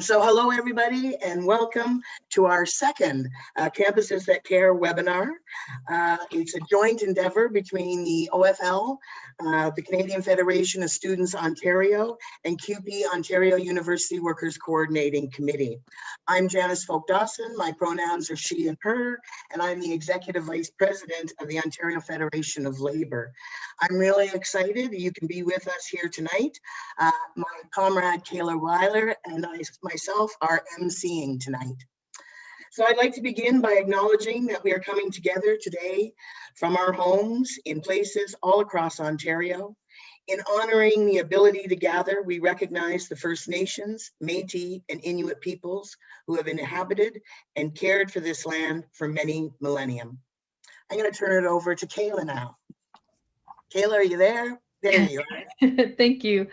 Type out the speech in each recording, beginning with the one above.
So hello, everybody, and welcome to our second uh, Campuses That Care webinar. Uh, it's a joint endeavor between the OFL, uh, the Canadian Federation of Students Ontario, and CUPE Ontario University Workers Coordinating Committee. I'm Janice Folk Dawson. My pronouns are she and her, and I'm the Executive Vice President of the Ontario Federation of Labor. I'm really excited you can be with us here tonight. Uh, my comrade Kayla Weiler and I myself are emceeing tonight. So I'd like to begin by acknowledging that we are coming together today from our homes in places all across Ontario. In honoring the ability to gather, we recognize the First Nations, Métis, and Inuit peoples who have inhabited and cared for this land for many millennium. I'm going to turn it over to Kayla now. Kayla, are you there? There you are. Thank you.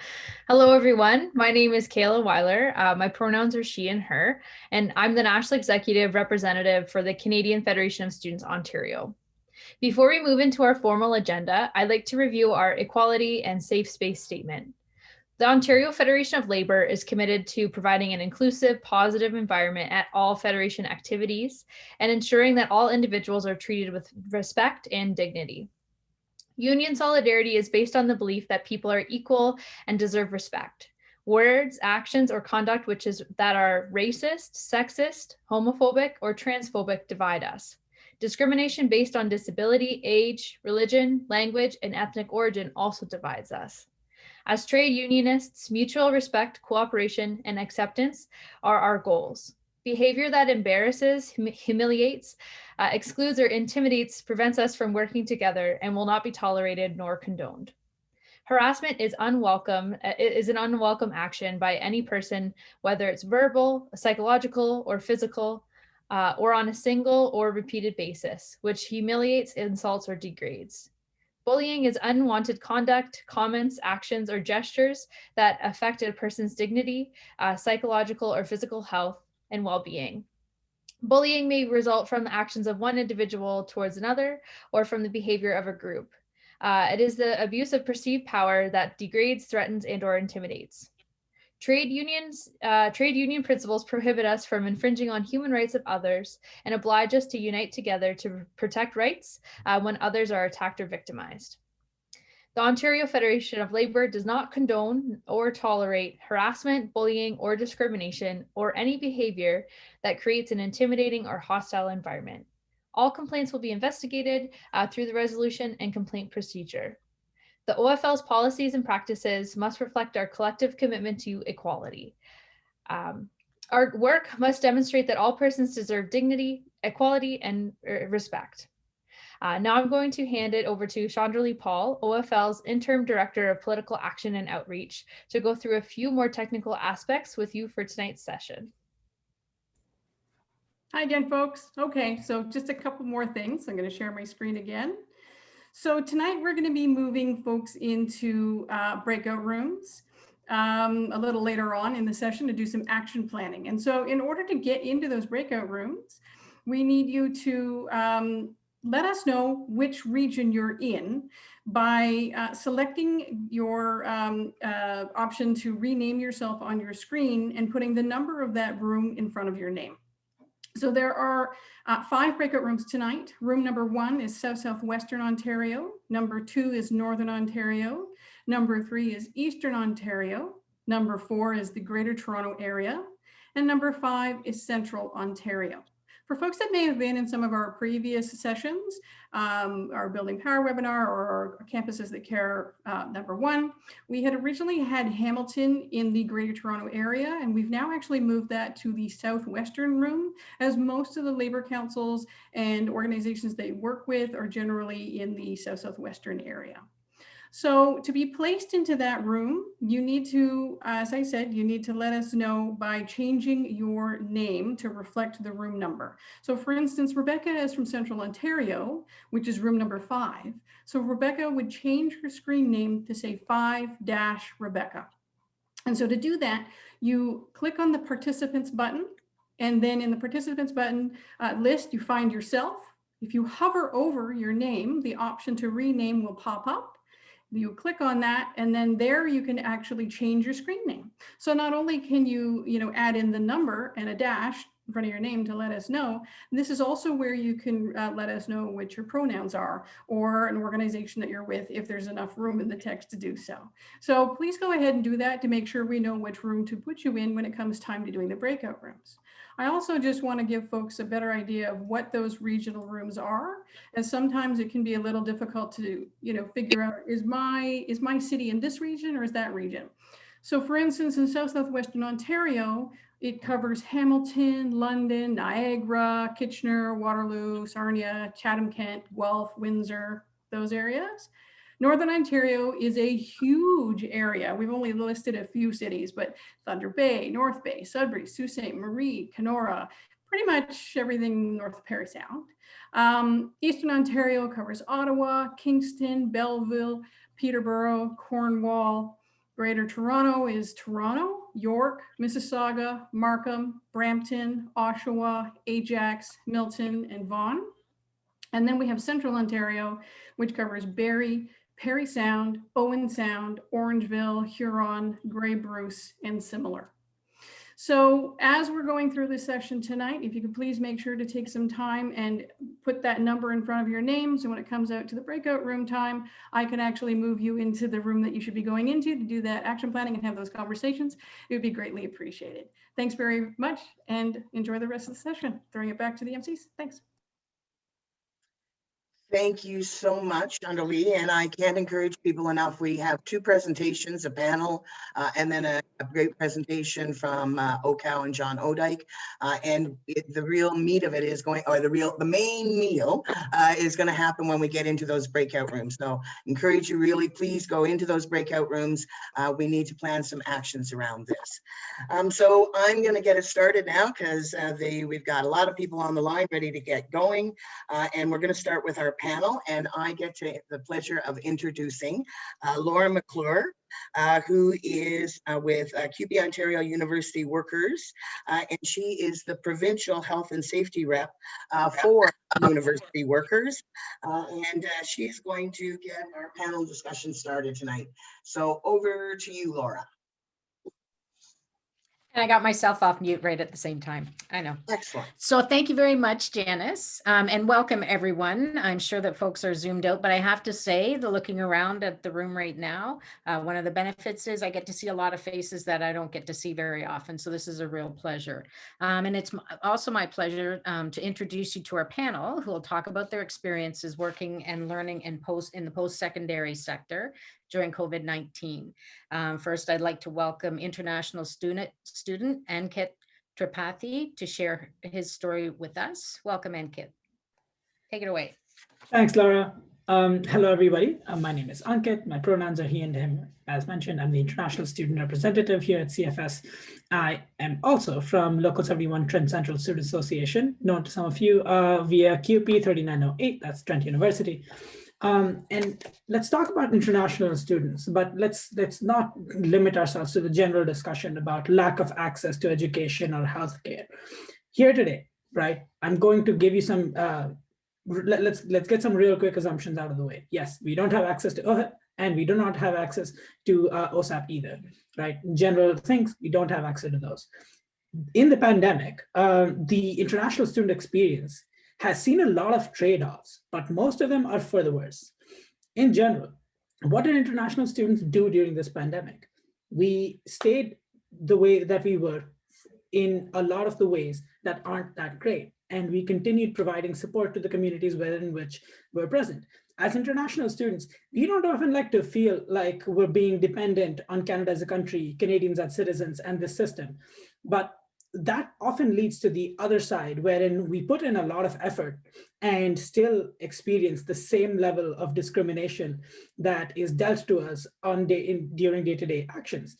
Hello, everyone. My name is Kayla Weiler. Uh, my pronouns are she and her, and I'm the National Executive Representative for the Canadian Federation of Students Ontario. Before we move into our formal agenda, I'd like to review our equality and safe space statement. The Ontario Federation of Labor is committed to providing an inclusive, positive environment at all Federation activities and ensuring that all individuals are treated with respect and dignity. Union solidarity is based on the belief that people are equal and deserve respect. Words, actions, or conduct which is that are racist, sexist, homophobic, or transphobic divide us. Discrimination based on disability, age, religion, language, and ethnic origin also divides us. As trade unionists, mutual respect, cooperation, and acceptance are our goals. Behavior that embarrasses, hum humiliates, uh, excludes, or intimidates prevents us from working together and will not be tolerated nor condoned. Harassment is unwelcome, uh, is an unwelcome action by any person, whether it's verbal, psychological, or physical, uh, or on a single or repeated basis, which humiliates, insults, or degrades. Bullying is unwanted conduct, comments, actions, or gestures that affect a person's dignity, uh, psychological or physical health, and well-being. Bullying may result from the actions of one individual towards another or from the behavior of a group. Uh, it is the abuse of perceived power that degrades, threatens, and or intimidates. Trade unions, uh, trade union principles prohibit us from infringing on human rights of others and oblige us to unite together to protect rights uh, when others are attacked or victimized. The Ontario Federation of Labor does not condone or tolerate harassment, bullying, or discrimination, or any behavior that creates an intimidating or hostile environment. All complaints will be investigated uh, through the resolution and complaint procedure. The OFL's policies and practices must reflect our collective commitment to equality. Um, our work must demonstrate that all persons deserve dignity, equality, and uh, respect. Uh, now I'm going to hand it over to Chandralee Paul, OFL's Interim Director of Political Action and Outreach, to go through a few more technical aspects with you for tonight's session. Hi again, folks. Okay, so just a couple more things. I'm going to share my screen again. So tonight we're going to be moving folks into uh, breakout rooms um, a little later on in the session to do some action planning. And so in order to get into those breakout rooms, we need you to um, let us know which region you're in by uh, selecting your um, uh, option to rename yourself on your screen and putting the number of that room in front of your name. So there are uh, five breakout rooms tonight. Room number one is South Southwestern Ontario. Number two is Northern Ontario. Number three is Eastern Ontario. Number four is the Greater Toronto Area. And number five is Central Ontario. For folks that may have been in some of our previous sessions, um, our Building Power webinar or our Campuses That Care uh, number one, we had originally had Hamilton in the Greater Toronto area, and we've now actually moved that to the Southwestern room, as most of the labor councils and organizations they work with are generally in the South-Southwestern area. So to be placed into that room, you need to, as I said, you need to let us know by changing your name to reflect the room number. So for instance, Rebecca is from Central Ontario, which is room number five. So Rebecca would change her screen name to say 5-Rebecca. And so to do that, you click on the participants button, and then in the participants button uh, list, you find yourself. If you hover over your name, the option to rename will pop up You click on that and then there you can actually change your screen name. So not only can you, you know, add in the number and a dash in front of your name to let us know, this is also where you can uh, let us know what your pronouns are or an organization that you're with if there's enough room in the text to do so. So please go ahead and do that to make sure we know which room to put you in when it comes time to doing the breakout rooms. I also just want to give folks a better idea of what those regional rooms are, as sometimes it can be a little difficult to, you know, figure out is my is my city in this region or is that region? So for instance, in South Southwestern Ontario, it covers Hamilton, London, Niagara, Kitchener, Waterloo, Sarnia, Chatham-Kent, Guelph, Windsor, those areas. Northern Ontario is a huge area. We've only listed a few cities, but Thunder Bay, North Bay, Sudbury, Sault Ste. Marie, Kenora, pretty much everything north of Parry Sound. Um, Eastern Ontario covers Ottawa, Kingston, Belleville, Peterborough, Cornwall. Greater Toronto is Toronto, York, Mississauga, Markham, Brampton, Oshawa, Ajax, Milton, and Vaughan. And then we have Central Ontario, which covers Barrie, Parry Sound, Owen Sound, Orangeville, Huron, Grey Bruce, and similar. So as we're going through this session tonight, if you could please make sure to take some time and put that number in front of your name. So when it comes out to the breakout room time, I can actually move you into the room that you should be going into to do that action planning and have those conversations. It would be greatly appreciated. Thanks very much and enjoy the rest of the session. Throwing it back to the MCs. Thanks. Thank you so much, Chandralee, and I can't encourage people enough. We have two presentations, a panel, uh, and then a, a, great presentation from uh, OCOW and John Odike. Uh, and it, the real meat of it is going, or the real, the main meal uh, is going to happen when we get into those breakout rooms. So encourage you really, please go into those breakout rooms. Uh, we need to plan some actions around this. Um, so I'm going to get it started now because uh, we've got a lot of people on the line ready to get going, and we're going to start with our panel, and I get to the pleasure of introducing uh, Laura McClure, uh, who is uh, with uh, CUPE Ontario University Workers, uh, and she is the provincial health and safety rep uh, for university workers. and she's going to get our panel discussion started tonight. So over to you, Laura. And I got myself off mute right at the same time. I know. Excellent. So thank you very much, Janice, um, and welcome everyone. I'm sure that folks are zoomed out, but I have to say, the looking around at the room right now, uh, one of the benefits is I get to see a lot of faces that I don't get to see very often. So this is a real pleasure. Um, and it's also my pleasure um, to introduce you to our panel who will talk about their experiences working and learning in post in the post-secondary sector during COVID-19. Um, first, I'd like to welcome international student, student Ankit Tripathi to share his story with us. Welcome, Ankit. Take it away. Thanks, Laura. Um, hello, everybody. Uh, my name is Ankit. My pronouns are he and him. As mentioned, I'm the international student representative here at CFS. I am also from Local 71 Trent Central Student Association, known to some of you uh, via CUPE 3908, that's Trent University. Um, and let's talk about international students, but let's let's not limit ourselves to the general discussion about lack of access to education or healthcare. Here today, right? I'm going to give you some. Uh, let, let's let's get some real quick assumptions out of the way. Yes, we don't have access to OHIP, and we do not have access to uh, OSAP either, right? General things we don't have access to those. In the pandemic, uh, the international student experience has seen a lot of trade-offs, but most of them are for the worse. In general, what did international students do during this pandemic? We stayed the way that we were in a lot of the ways that aren't that great. And we continued providing support to the communities within which we're present. As international students, we don't often like to feel like we're being dependent on Canada as a country, Canadians as citizens, and this system. But that often leads to the other side, wherein we put in a lot of effort and still experience the same level of discrimination that is dealt to us on day in during day-to-day -day actions.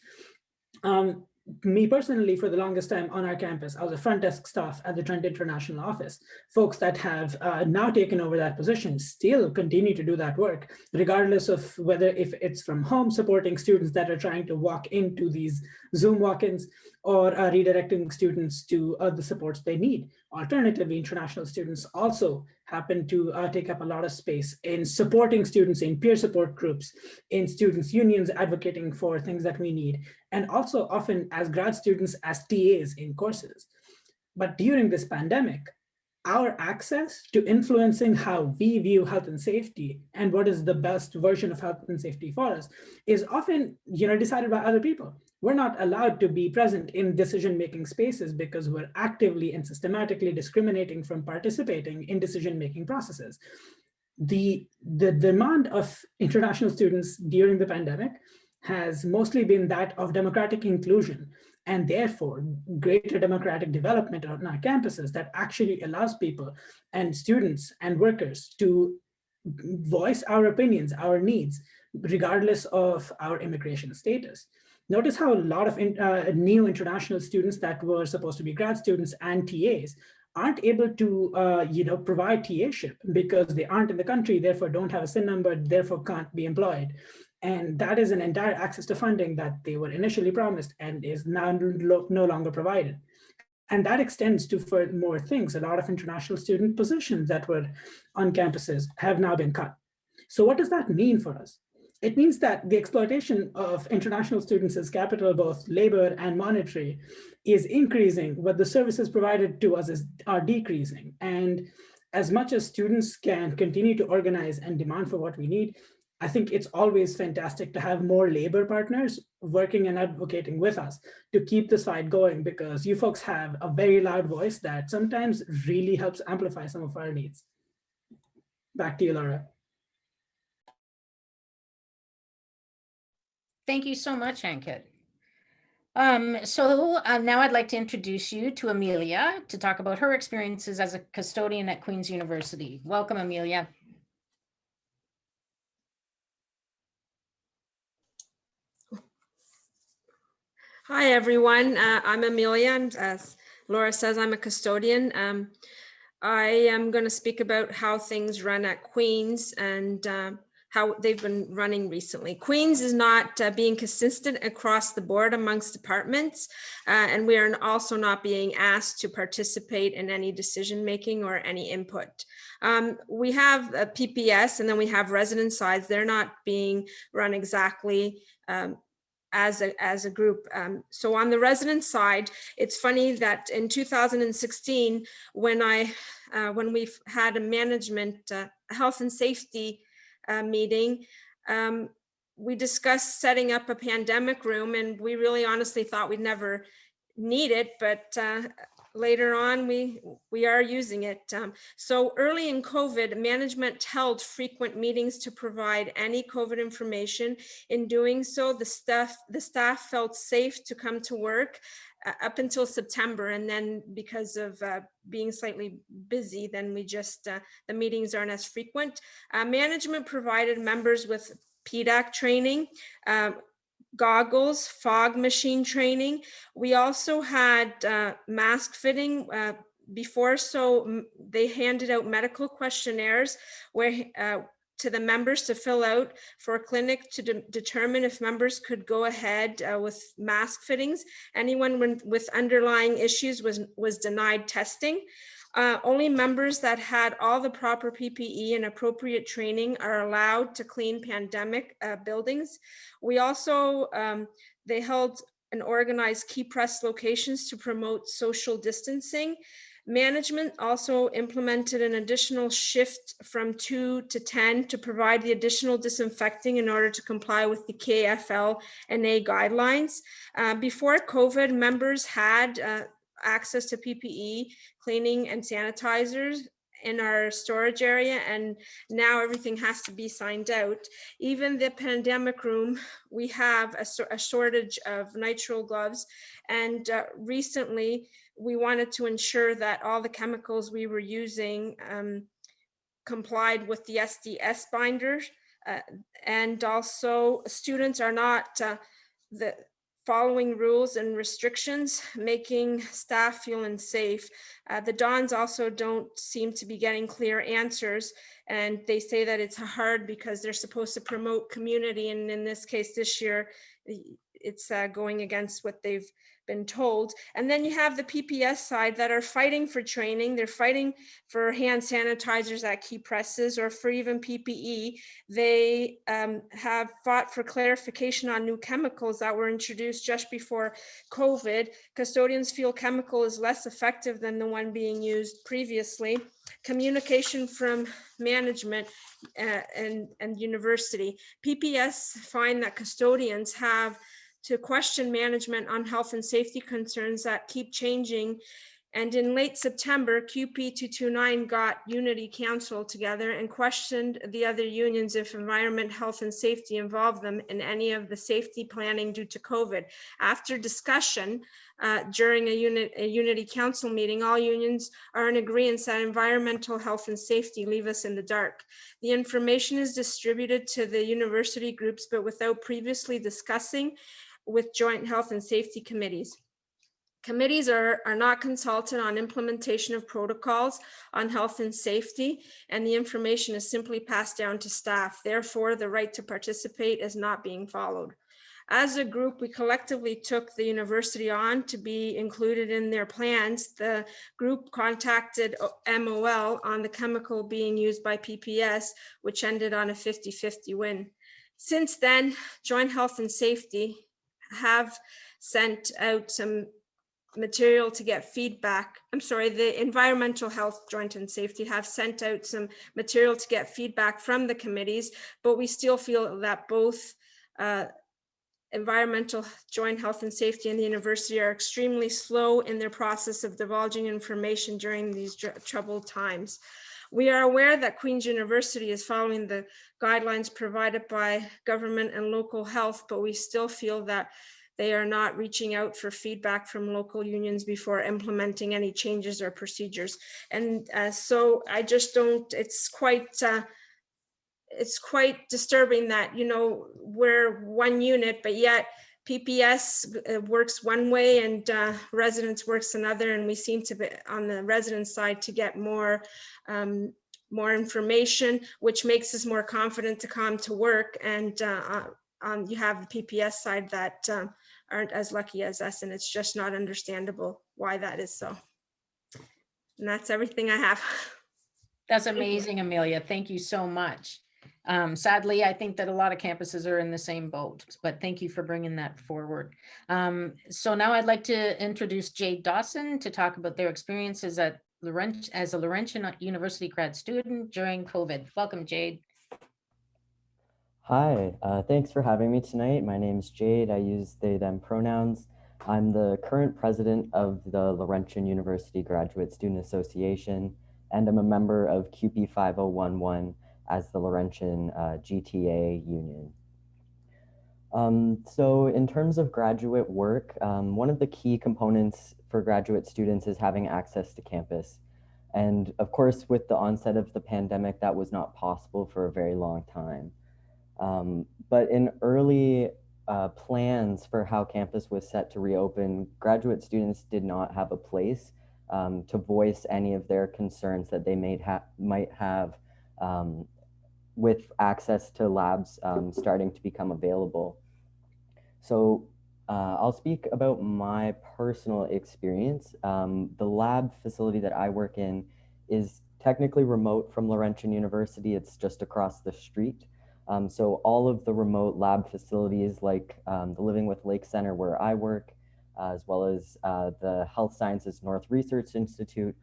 Um, me personally, for the longest time on our campus, I was a front desk staff at the Trent International Office. Folks that have uh, now taken over that position still continue to do that work, regardless of whether if it's from home supporting students that are trying to walk into these Zoom walk-ins, or uh, redirecting students to uh, the supports they need. Alternatively, international students also happen to uh, take up a lot of space in supporting students in peer support groups, in students unions advocating for things that we need, and also often as grad students as TAs in courses. But during this pandemic, our access to influencing how we view health and safety and what is the best version of health and safety for us is often you know, decided by other people. We're not allowed to be present in decision-making spaces because we're actively and systematically discriminating from participating in decision-making processes. The, the demand of international students during the pandemic has mostly been that of democratic inclusion and therefore greater democratic development on our campuses that actually allows people and students and workers to voice our opinions, our needs, regardless of our immigration status. Notice how a lot of in, uh, new international students that were supposed to be grad students and TAs aren't able to, uh, you know, provide TA-ship because they aren't in the country, therefore don't have a SIN number, therefore can't be employed. And that is an entire access to funding that they were initially promised and is now no longer provided. And that extends to for more things. A lot of international student positions that were on campuses have now been cut. So what does that mean for us? It means that the exploitation of international students as capital, both labor and monetary, is increasing, but the services provided to us is, are decreasing. And as much as students can continue to organize and demand for what we need, I think it's always fantastic to have more labor partners working and advocating with us to keep this fight going because you folks have a very loud voice that sometimes really helps amplify some of our needs. Back to you, Laura. Thank you so much, Ankit. Um, so uh, now I'd like to introduce you to Amelia to talk about her experiences as a custodian at Queen's University. Welcome, Amelia. Hi, everyone. Uh, I'm Amelia, and as Laura says, I'm a custodian. Um, I am going to speak about how things run at Queen's and uh, how they've been running recently. Queen's is not uh, being consistent across the board amongst departments, uh, and we are also not being asked to participate in any decision making or any input. Um, we have a PPS and then we have resident sides. They're not being run exactly um, as a, as a group. Um, so on the resident side, it's funny that in 2016, when I, uh, when we've had a management uh, health and safety uh, meeting, um, we discussed setting up a pandemic room and we really honestly thought we'd never need it, but uh, later on we we are using it. Um, so early in covid management held frequent meetings to provide any covid information. In doing so the staff the staff felt safe to come to work up until september and then because of uh, being slightly busy then we just uh, the meetings aren't as frequent uh, management provided members with PDAC training, um, goggles, fog machine training. We also had uh, mask fitting uh, before, so they handed out medical questionnaires where uh, to the members to fill out for a clinic to de determine if members could go ahead uh, with mask fittings. Anyone with underlying issues was, was denied testing. Uh, only members that had all the proper PPE and appropriate training are allowed to clean pandemic uh, buildings. We also, um, they held and organized key press locations to promote social distancing. Management also implemented an additional shift from two to 10 to provide the additional disinfecting in order to comply with the KFL and A guidelines. Uh, before COVID, members had uh, access to PPE, cleaning and sanitizers in our storage area and now everything has to be signed out. Even the pandemic room, we have a, a shortage of nitrile gloves and uh, recently we wanted to ensure that all the chemicals we were using um, complied with the SDS binders uh, and also students are not uh, the following rules and restrictions, making staff feel unsafe. Uh, the Dons also don't seem to be getting clear answers and they say that it's hard because they're supposed to promote community and in this case this year, it's uh, going against what they've been told. And then you have the PPS side that are fighting for training. They're fighting for hand sanitizers at key presses or for even PPE. They um, have fought for clarification on new chemicals that were introduced just before COVID. Custodians feel chemical is less effective than the one being used previously. Communication from management uh, and, and university. PPS find that custodians have to question management on health and safety concerns that keep changing. And in late September, CUPE 229 got Unity Council together and questioned the other unions if environment, health, and safety involved them in any of the safety planning due to COVID. After discussion uh, during a, a Unity Council meeting, all unions are in agreement that environmental health and safety leave us in the dark. The information is distributed to the university groups, but without previously discussing with joint health and safety committees. Committees are, are not consulted on implementation of protocols on health and safety, and the information is simply passed down to staff. Therefore, the right to participate is not being followed. As a group, we collectively took the university on to be included in their plans. The group contacted MOL on the chemical being used by PPS, which ended on a 50-50 win. Since then, Joint Health and Safety have sent out some material to get feedback. I'm sorry, the Environmental Health Joint and Safety have sent out some material to get feedback from the committees, but we still feel that both uh, Environmental Joint Health and Safety and the university are extremely slow in their process of divulging information during these troubled times. We are aware that Queen's University is following the guidelines provided by government and local health, but we still feel that they are not reaching out for feedback from local unions before implementing any changes or procedures. And uh, so I just don't, it's quite, uh, it's quite disturbing that, you know, we're one unit, but yet PPS uh, works one way and uh, residents works another, and we seem to be on the resident side to get more um, more information, which makes us more confident to come to work. And uh, um, you have the PPS side that um, aren't as lucky as us, and it's just not understandable why that is so. And that's everything I have. That's amazing, Amelia. Thank you so much. Um, sadly, I think that a lot of campuses are in the same boat, but thank you for bringing that forward. Um, so now I'd like to introduce Jade Dawson to talk about their experiences at Laurent as a Laurentian University grad student during COVID. Welcome, Jade. Hi, uh, thanks for having me tonight. My name is Jade. I use they, them pronouns. I'm the current president of the Laurentian University Graduate Student Association, and I'm a member of CUPE 5011 as the Laurentian uh, GTA union. Um, so in terms of graduate work, um, one of the key components for graduate students is having access to campus. And of course, with the onset of the pandemic, that was not possible for a very long time. Um, but in early uh, plans for how campus was set to reopen, graduate students did not have a place um, to voice any of their concerns that they may ha might have um, with access to labs um, starting to become available. So uh, I'll speak about my personal experience. Um, the lab facility that I work in is technically remote from Laurentian University. It's just across the street. Um, so all of the remote lab facilities like um, the Living with Lake Center where I work, uh, as well as uh, the Health Sciences North Research Institute,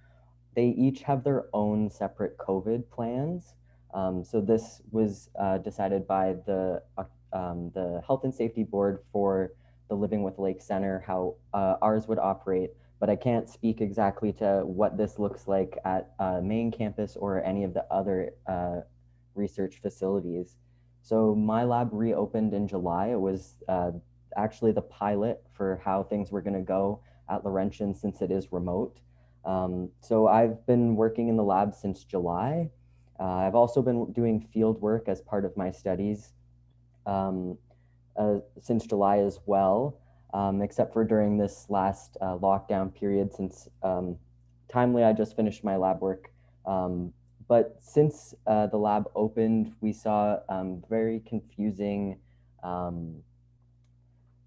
they each have their own separate COVID plans. Um, so this was uh, decided by the, uh, um, the Health and Safety Board for the Living with Lake Center, how uh, ours would operate, but I can't speak exactly to what this looks like at uh, main campus or any of the other uh, research facilities. So my lab reopened in July. It was uh, actually the pilot for how things were gonna go at Laurentian since it is remote. Um, so I've been working in the lab since July. Uh, I've also been doing field work as part of my studies um, uh, since July as well, um, except for during this last uh, lockdown period since um, timely I just finished my lab work. Um, but since uh, the lab opened, we saw um, very confusing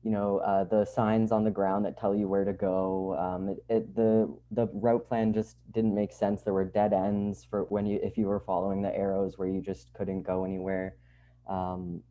you know, uh, the signs on the ground that tell you where to go. Um, it, it, the the route plan just didn't make sense. There were dead ends for when you if you were following the arrows where you just couldn't go anywhere. Um,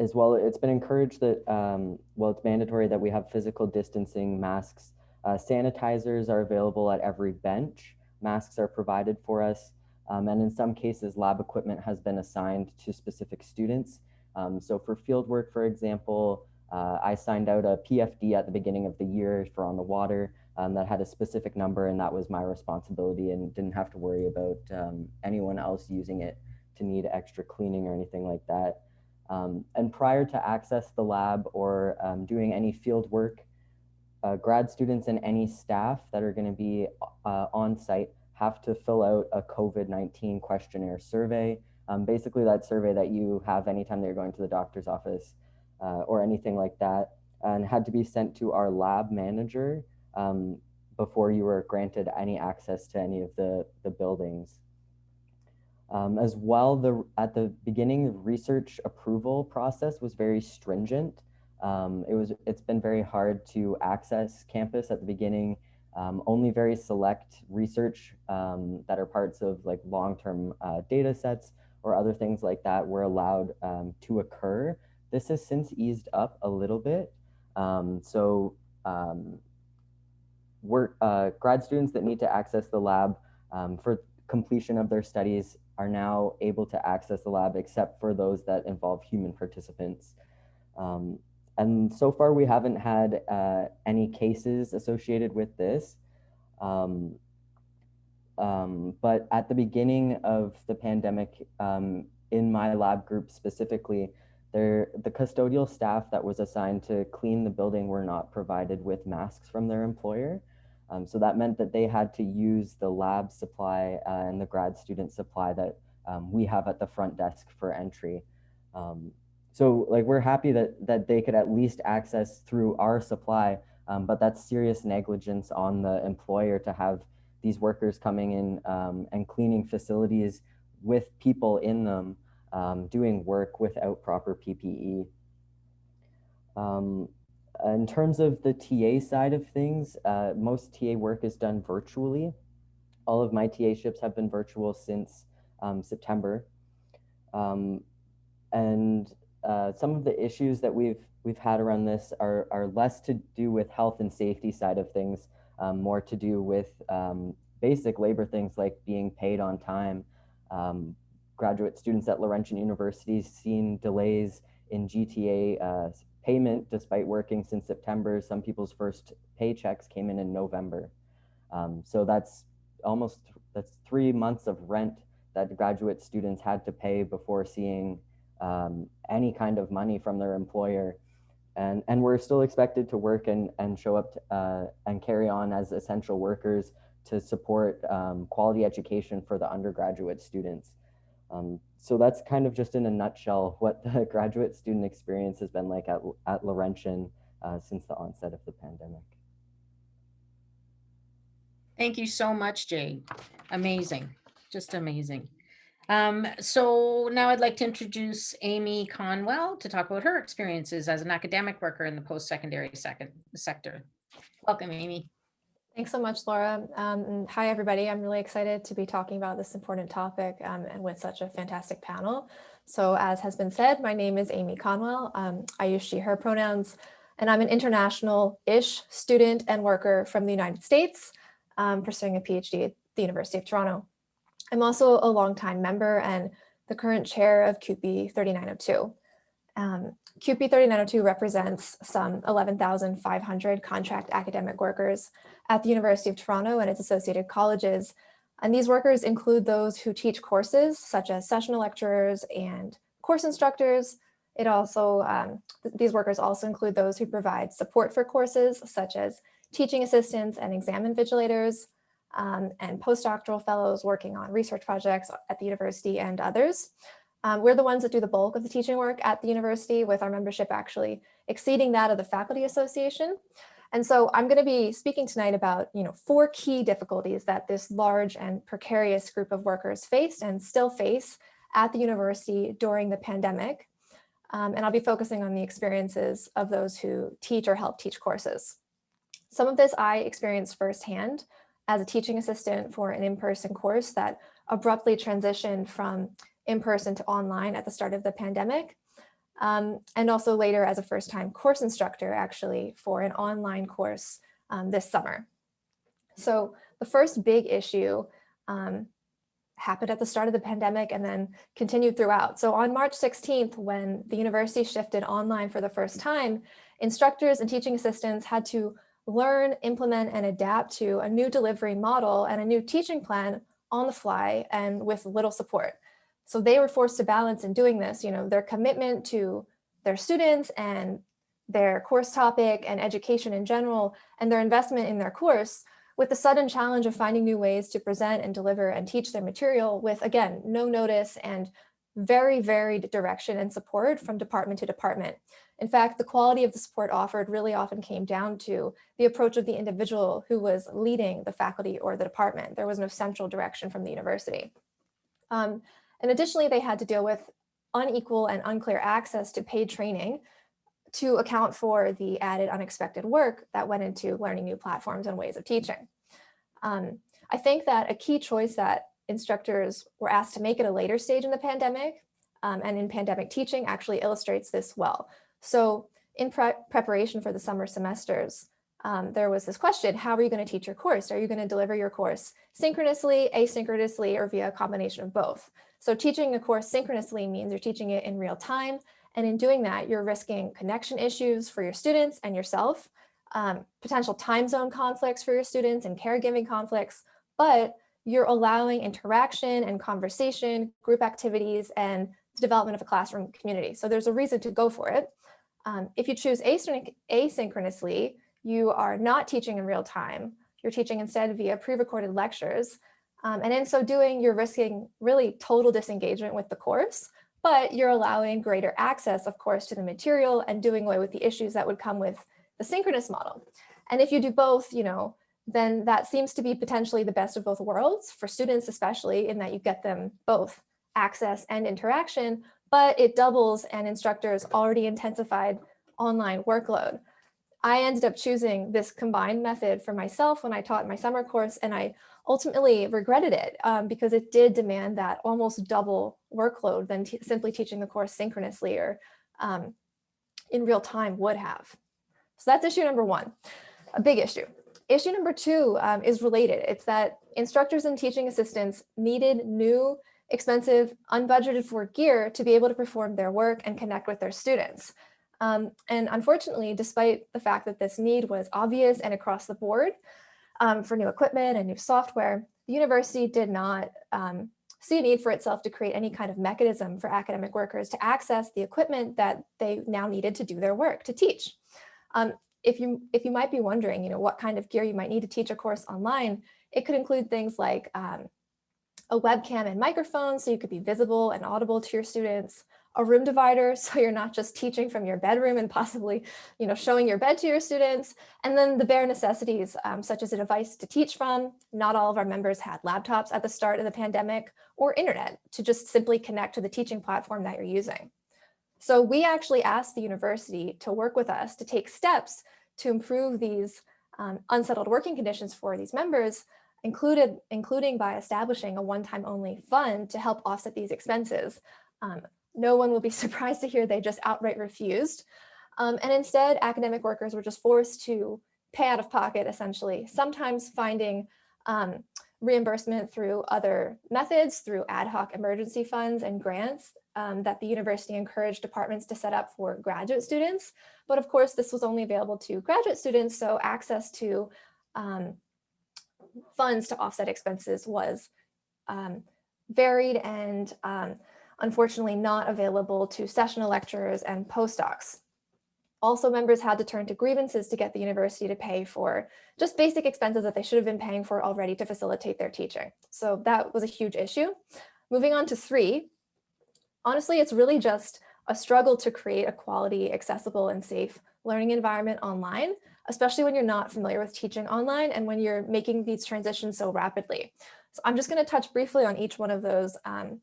as well, it's been encouraged that um, well, it's mandatory that we have physical distancing, masks, uh, sanitizers are available at every bench. Masks are provided for us, um, and in some cases, lab equipment has been assigned to specific students. Um, so for field work, for example, uh, I signed out a PFD at the beginning of the year for on the water um, that had a specific number and that was my responsibility and didn't have to worry about um, anyone else using it to need extra cleaning or anything like that. Um, and prior to access the lab or um, doing any field work, uh, grad students and any staff that are gonna be uh, on site have to fill out a COVID-19 questionnaire survey. Um, basically that survey that you have anytime that you're going to the doctor's office uh, or anything like that and had to be sent to our lab manager um, before you were granted any access to any of the, the buildings. Um, as well, the, at the beginning, the research approval process was very stringent. Um, it was, it's been very hard to access campus at the beginning. Um, only very select research um, that are parts of like long-term uh, data sets or other things like that were allowed um, to occur. This has since eased up a little bit. Um, so um, work, uh, grad students that need to access the lab um, for completion of their studies are now able to access the lab except for those that involve human participants. Um, and so far we haven't had uh, any cases associated with this. Um, um, but at the beginning of the pandemic, um, in my lab group specifically, there, the custodial staff that was assigned to clean the building were not provided with masks from their employer. Um, so that meant that they had to use the lab supply uh, and the grad student supply that um, we have at the front desk for entry. Um, so like we're happy that that they could at least access through our supply, um, but that's serious negligence on the employer to have these workers coming in um, and cleaning facilities with people in them um, doing work without proper PPE. Um, in terms of the TA side of things, uh, most TA work is done virtually. All of my TA ships have been virtual since um, September. Um, and uh, some of the issues that we've we've had around this are, are less to do with health and safety side of things, um, more to do with um, basic labor things like being paid on time, um, graduate students at Laurentian University seen delays in GTA uh, payment despite working since September. Some people's first paychecks came in in November. Um, so that's almost, that's three months of rent that graduate students had to pay before seeing um, any kind of money from their employer. And, and we're still expected to work and, and show up to, uh, and carry on as essential workers to support um, quality education for the undergraduate students. Um, so that's kind of just in a nutshell what the graduate student experience has been like at, at Laurentian uh, since the onset of the pandemic. Thank you so much, Jade. Amazing, just amazing. Um, so now I'd like to introduce Amy Conwell to talk about her experiences as an academic worker in the post-secondary second sector. Welcome, Amy. Thanks so much, Laura. Um, hi, everybody. I'm really excited to be talking about this important topic um, and with such a fantastic panel. So as has been said, my name is Amy Conwell. Um, I use she, her pronouns, and I'm an international-ish student and worker from the United States um, pursuing a PhD at the University of Toronto. I'm also a longtime member and the current chair of CUPE 3902. Um, CUPE 3902 represents some 11,500 contract academic workers at the University of Toronto and its associated colleges. And these workers include those who teach courses such as sessional lecturers and course instructors. It also, um, th these workers also include those who provide support for courses such as teaching assistants and exam invigilators, um, and postdoctoral fellows working on research projects at the university and others. Um, we're the ones that do the bulk of the teaching work at the university with our membership actually exceeding that of the Faculty Association. And so I'm going to be speaking tonight about, you know, four key difficulties that this large and precarious group of workers faced and still face at the university during the pandemic. um, and I'll be focusing on the experiences of those who teach or help teach courses. Some of this I experienced firsthand as a teaching assistant for an in-person course that abruptly transitioned from in-person to online at the start of the pandemic. Um, and also later as a first-time course instructor, actually, for an online course um, this summer. So the first big issue um, happened at the start of the pandemic and then continued throughout. So on March 16th, when the university shifted online for the first time, instructors and teaching assistants had to learn, implement, and adapt to a new delivery model and a new teaching plan on the fly and with little support. So they were forced to balance in doing this, you know, their commitment to their students and their course topic and education in general, and their investment in their course with the sudden challenge of finding new ways to present and deliver and teach their material with, again, no notice and very varied direction and support from department to department. In fact, the quality of the support offered really often came down to the approach of the individual who was leading the faculty or the department. There was no central direction from the university. Um, and additionally, they had to deal with unequal and unclear access to paid training to account for the added unexpected work that went into learning new platforms and ways of teaching. Um, I think that a key choice that instructors were asked to make at a later stage in the pandemic um, and in pandemic teaching actually illustrates this well. So in pre preparation for the summer semesters, um, there was this question, how are you going to teach your course? Are you going to deliver your course synchronously, asynchronously, or via a combination of both? So teaching a course synchronously means you're teaching it in real time. And in doing that, you're risking connection issues for your students and yourself, um, potential time zone conflicts for your students and caregiving conflicts, but you're allowing interaction and conversation, group activities, and the development of a classroom community. So there's a reason to go for it. Um, if you choose asynchronously, you are not teaching in real time. You're teaching instead via pre-recorded lectures. Um, and in so doing, you're risking really total disengagement with the course, but you're allowing greater access, of course, to the material and doing away with the issues that would come with the synchronous model. And if you do both, you know, then that seems to be potentially the best of both worlds for students, especially in that you get them both access and interaction, but it doubles an instructor's already intensified online workload. I ended up choosing this combined method for myself when I taught my summer course, and I ultimately regretted it um, because it did demand that almost double workload than simply teaching the course synchronously or um, in real time would have. So that's issue number one, a big issue. Issue number two um, is related. It's that instructors and teaching assistants needed new, expensive, unbudgeted for gear to be able to perform their work and connect with their students. Um, and unfortunately, despite the fact that this need was obvious and across the board um, for new equipment and new software, the university did not um, see a need for itself to create any kind of mechanism for academic workers to access the equipment that they now needed to do their work, to teach. Um, if you if you might be wondering, you know, what kind of gear you might need to teach a course online, it could include things like um, a webcam and microphone so you could be visible and audible to your students, a room divider so you're not just teaching from your bedroom and possibly you know showing your bed to your students. And then the bare necessities um, such as a device to teach from. Not all of our members had laptops at the start of the pandemic or internet to just simply connect to the teaching platform that you're using. So we actually asked the university to work with us to take steps to improve these um, unsettled working conditions for these members included including by establishing a one-time only fund to help offset these expenses. Um, no one will be surprised to hear they just outright refused. Um, and instead, academic workers were just forced to pay out of pocket, essentially, sometimes finding um, reimbursement through other methods, through ad hoc emergency funds and grants um, that the university encouraged departments to set up for graduate students. But of course, this was only available to graduate students, so access to um, funds to offset expenses was um, varied and um, unfortunately not available to sessional lecturers and postdocs. Also, members had to turn to grievances to get the university to pay for just basic expenses that they should have been paying for already to facilitate their teaching. So that was a huge issue. Moving on to three, honestly, it's really just a struggle to create a quality, accessible, and safe learning environment online, especially when you're not familiar with teaching online and when you're making these transitions so rapidly. So I'm just going to touch briefly on each one of those um,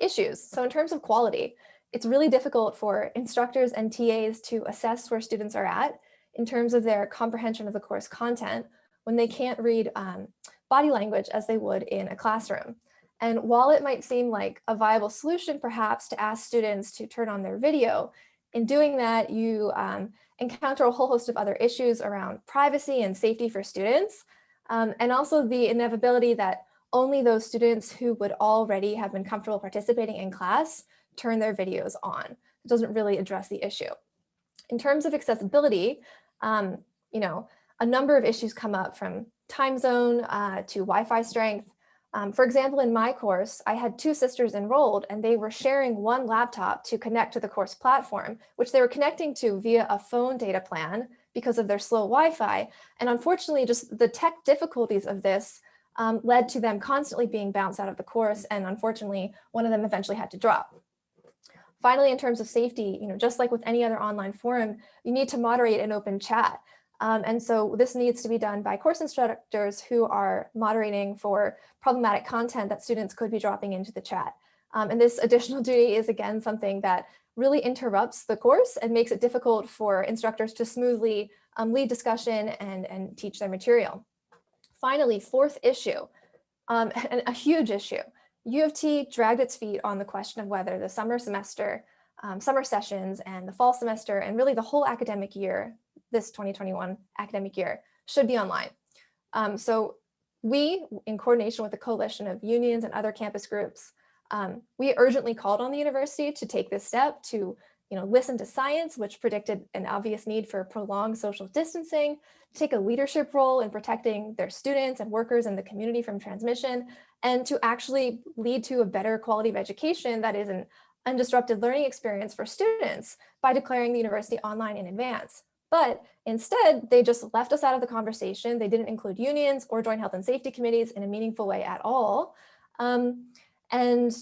issues. So in terms of quality, it's really difficult for instructors and TAs to assess where students are at in terms of their comprehension of the course content when they can't read um, body language as they would in a classroom. And while it might seem like a viable solution perhaps to ask students to turn on their video, in doing that you um, encounter a whole host of other issues around privacy and safety for students, um, and also the inevitability that only those students who would already have been comfortable participating in class turn their videos on. It doesn't really address the issue. In terms of accessibility, um, you know, a number of issues come up from time zone uh, to Wi-Fi strength. Um, for example, in my course, I had two sisters enrolled and they were sharing one laptop to connect to the course platform, which they were connecting to via a phone data plan because of their slow Wi-Fi. And unfortunately, just the tech difficulties of this um, led to them constantly being bounced out of the course. And unfortunately, one of them eventually had to drop. Finally, in terms of safety, you know, just like with any other online forum, you need to moderate an open chat. Um, and so this needs to be done by course instructors who are moderating for problematic content that students could be dropping into the chat. Um, and this additional duty is again something that really interrupts the course and makes it difficult for instructors to smoothly um, lead discussion and, and teach their material. Finally, fourth issue, um, and a huge issue, U of T dragged its feet on the question of whether the summer semester, um, summer sessions and the fall semester and really the whole academic year, this 2021 academic year, should be online. Um, so we, in coordination with a coalition of unions and other campus groups, um, we urgently called on the university to take this step to you know, listen to science, which predicted an obvious need for prolonged social distancing, take a leadership role in protecting their students and workers in the community from transmission, and to actually lead to a better quality of education that is an undisrupted learning experience for students by declaring the university online in advance. But instead, they just left us out of the conversation. They didn't include unions or joint health and safety committees in a meaningful way at all. Um, and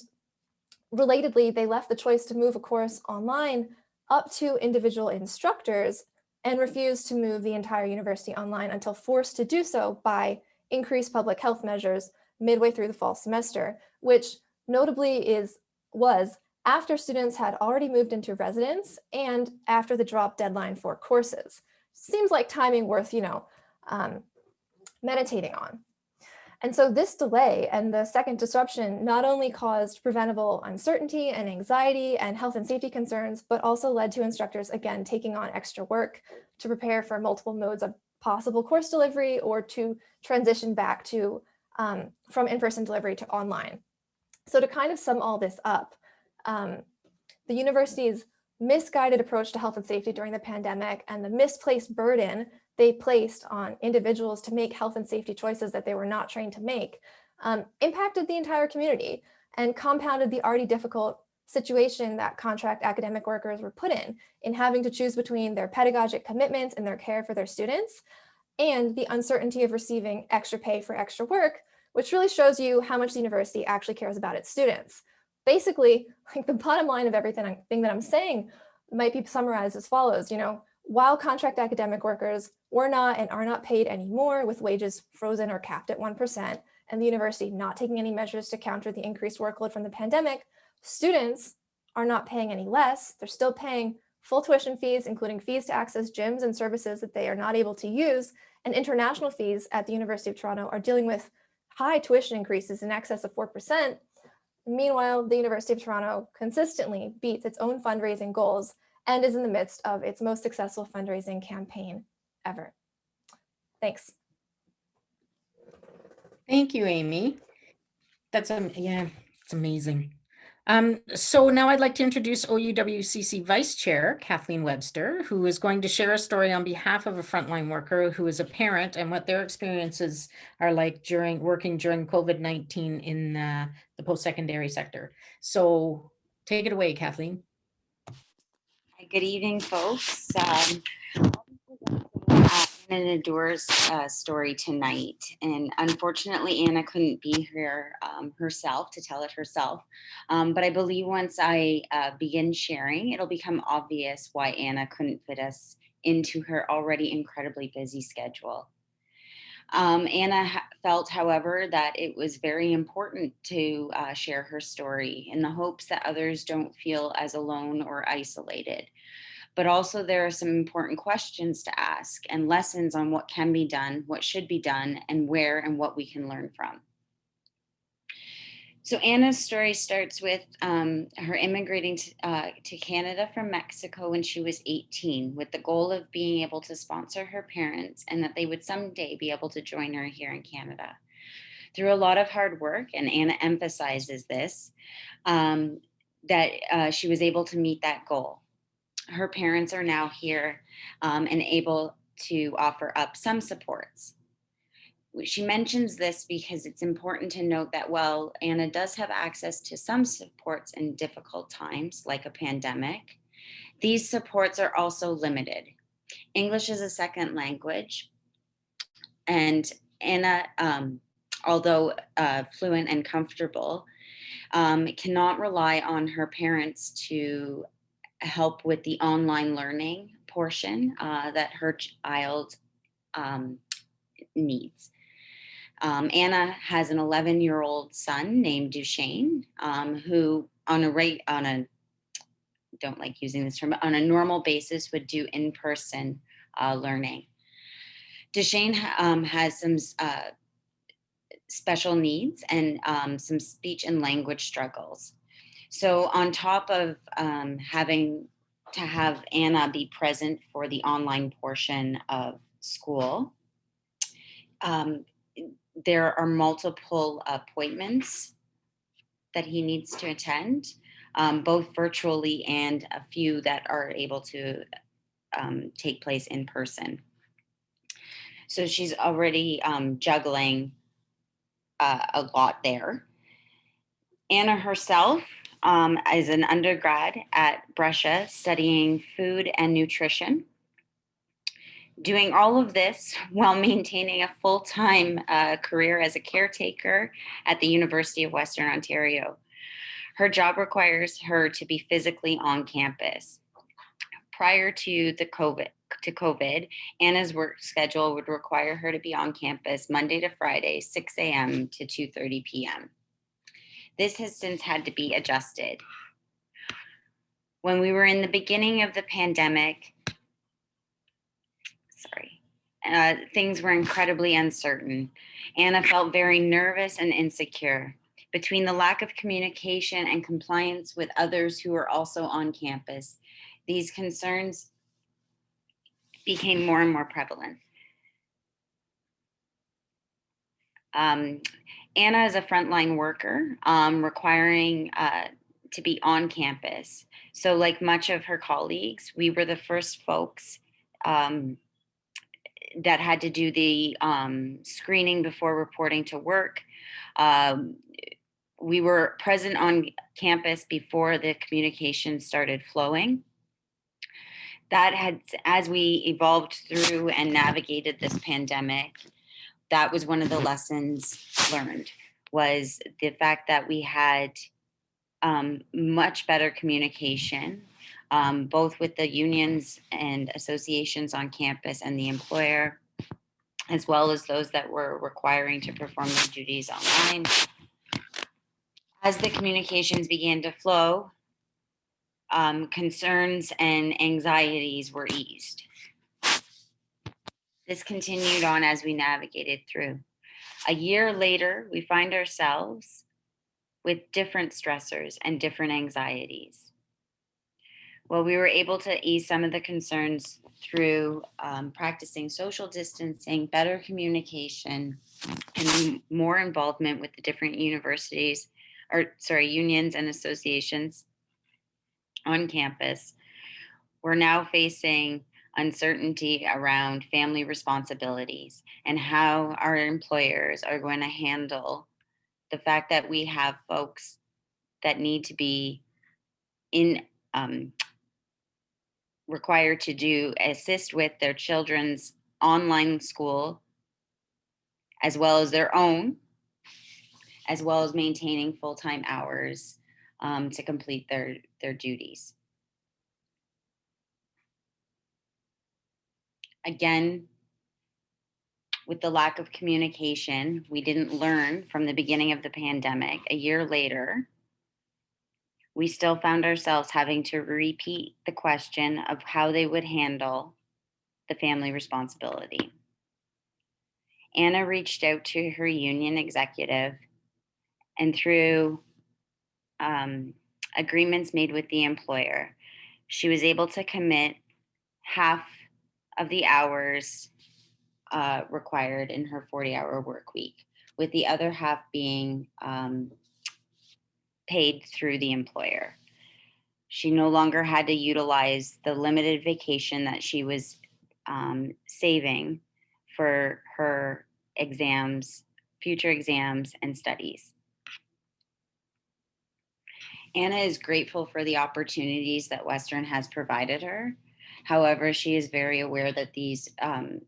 relatedly, they left the choice to move a course online up to individual instructors and refused to move the entire university online until forced to do so by increased public health measures midway through the fall semester, which notably is was after students had already moved into residence and after the drop deadline for courses. Seems like timing worth, you know, um, meditating on. And so this delay and the second disruption not only caused preventable uncertainty and anxiety and health and safety concerns, but also led to instructors, again, taking on extra work to prepare for multiple modes of possible course delivery or to transition back to um, from in-person delivery to online. So to kind of sum all this up, um, the university's misguided approach to health and safety during the pandemic and the misplaced burden they placed on individuals to make health and safety choices that they were not trained to make um, impacted the entire community and compounded the already difficult situation that contract academic workers were put in, in having to choose between their pedagogic commitments and their care for their students and the uncertainty of receiving extra pay for extra work, which really shows you how much the university actually cares about its students. Basically, like the bottom line of everything thing that I'm saying might be summarized as follows, you know, while contract academic workers were not and are not paid anymore with wages frozen or capped at 1%, and the university not taking any measures to counter the increased workload from the pandemic, students are not paying any less. They're still paying full tuition fees, including fees to access gyms and services that they are not able to use, and international fees at the University of Toronto are dealing with high tuition increases in excess of 4%. Meanwhile, the University of Toronto consistently beats its own fundraising goals and is in the midst of its most successful fundraising campaign ever. Thanks. Thank you, Amy. That's, um, yeah, it's amazing. Um, so now I'd like to introduce OUWCC Vice Chair Kathleen Webster, who is going to share a story on behalf of a frontline worker who is a parent and what their experiences are like during working during COVID-19 in uh, the post-secondary sector. So take it away, Kathleen. Good evening, folks. Um, Anna Nador's uh, story tonight, and unfortunately, Anna couldn't be here um, herself to tell it herself. Um, but I believe once I uh, begin sharing, it'll become obvious why Anna couldn't fit us into her already incredibly busy schedule. Um, Anna felt, however, that it was very important to uh, share her story in the hopes that others don't feel as alone or isolated. But also, there are some important questions to ask and lessons on what can be done, what should be done, and where and what we can learn from. So Anna's story starts with um, her immigrating to, uh, to Canada from Mexico when she was 18 with the goal of being able to sponsor her parents and that they would someday be able to join her here in Canada. Through a lot of hard work, and Anna emphasizes this, um, that uh, she was able to meet that goal. Her parents are now here um, and able to offer up some supports she mentions this because it's important to note that while Anna does have access to some supports in difficult times, like a pandemic, these supports are also limited. English is a second language, and Anna, um, although uh, fluent and comfortable, um, cannot rely on her parents to help with the online learning portion uh, that her child um, needs. Um, Anna has an 11 year old son named Duchesne, um, who on a rate on a don't like using this term, on a normal basis would do in person uh, learning. Duchesne um, has some uh, special needs and um, some speech and language struggles. So on top of um, having to have Anna be present for the online portion of school, um, there are multiple appointments that he needs to attend, um, both virtually and a few that are able to um, take place in person. So she's already um, juggling uh, a lot there. Anna herself um, is an undergrad at Brescia studying food and nutrition doing all of this while maintaining a full-time uh, career as a caretaker at the University of Western Ontario. Her job requires her to be physically on campus. Prior to the COVID, to COVID, Anna's work schedule would require her to be on campus Monday to Friday, 6 a.m. to 2.30 p.m. This has since had to be adjusted. When we were in the beginning of the pandemic, sorry. Uh, things were incredibly uncertain. Anna felt very nervous and insecure. Between the lack of communication and compliance with others who were also on campus, these concerns became more and more prevalent. Um, Anna is a frontline worker, um, requiring uh, to be on campus. So like much of her colleagues, we were the first folks um, that had to do the um, screening before reporting to work. Um, we were present on campus before the communication started flowing. That had, as we evolved through and navigated this pandemic, that was one of the lessons learned was the fact that we had um, much better communication um, both with the unions and associations on campus and the employer, as well as those that were requiring to perform their duties online. As the communications began to flow, um, concerns and anxieties were eased. This continued on as we navigated through. A year later, we find ourselves with different stressors and different anxieties. Well, we were able to ease some of the concerns through um, practicing social distancing, better communication, and more involvement with the different universities, or sorry, unions and associations on campus. We're now facing uncertainty around family responsibilities and how our employers are going to handle the fact that we have folks that need to be in um, required to do assist with their children's online school as well as their own as well as maintaining full-time hours um, to complete their their duties again with the lack of communication, we didn't learn from the beginning of the pandemic. A year later, we still found ourselves having to repeat the question of how they would handle the family responsibility. Anna reached out to her union executive and through um, agreements made with the employer, she was able to commit half of the hours uh, required in her 40 hour work week, with the other half being um, paid through the employer. She no longer had to utilize the limited vacation that she was um, saving for her exams, future exams, and studies. Anna is grateful for the opportunities that Western has provided her. However, she is very aware that these um,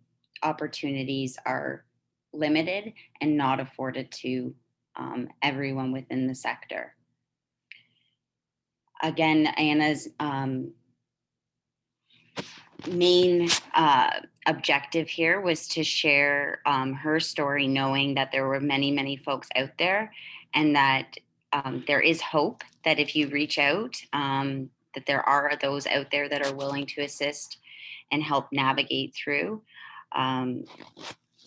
opportunities are limited and not afforded to um, everyone within the sector. Again, Anna's um, main uh, objective here was to share um, her story, knowing that there were many, many folks out there and that um, there is hope that if you reach out, um, that there are those out there that are willing to assist and help navigate through um,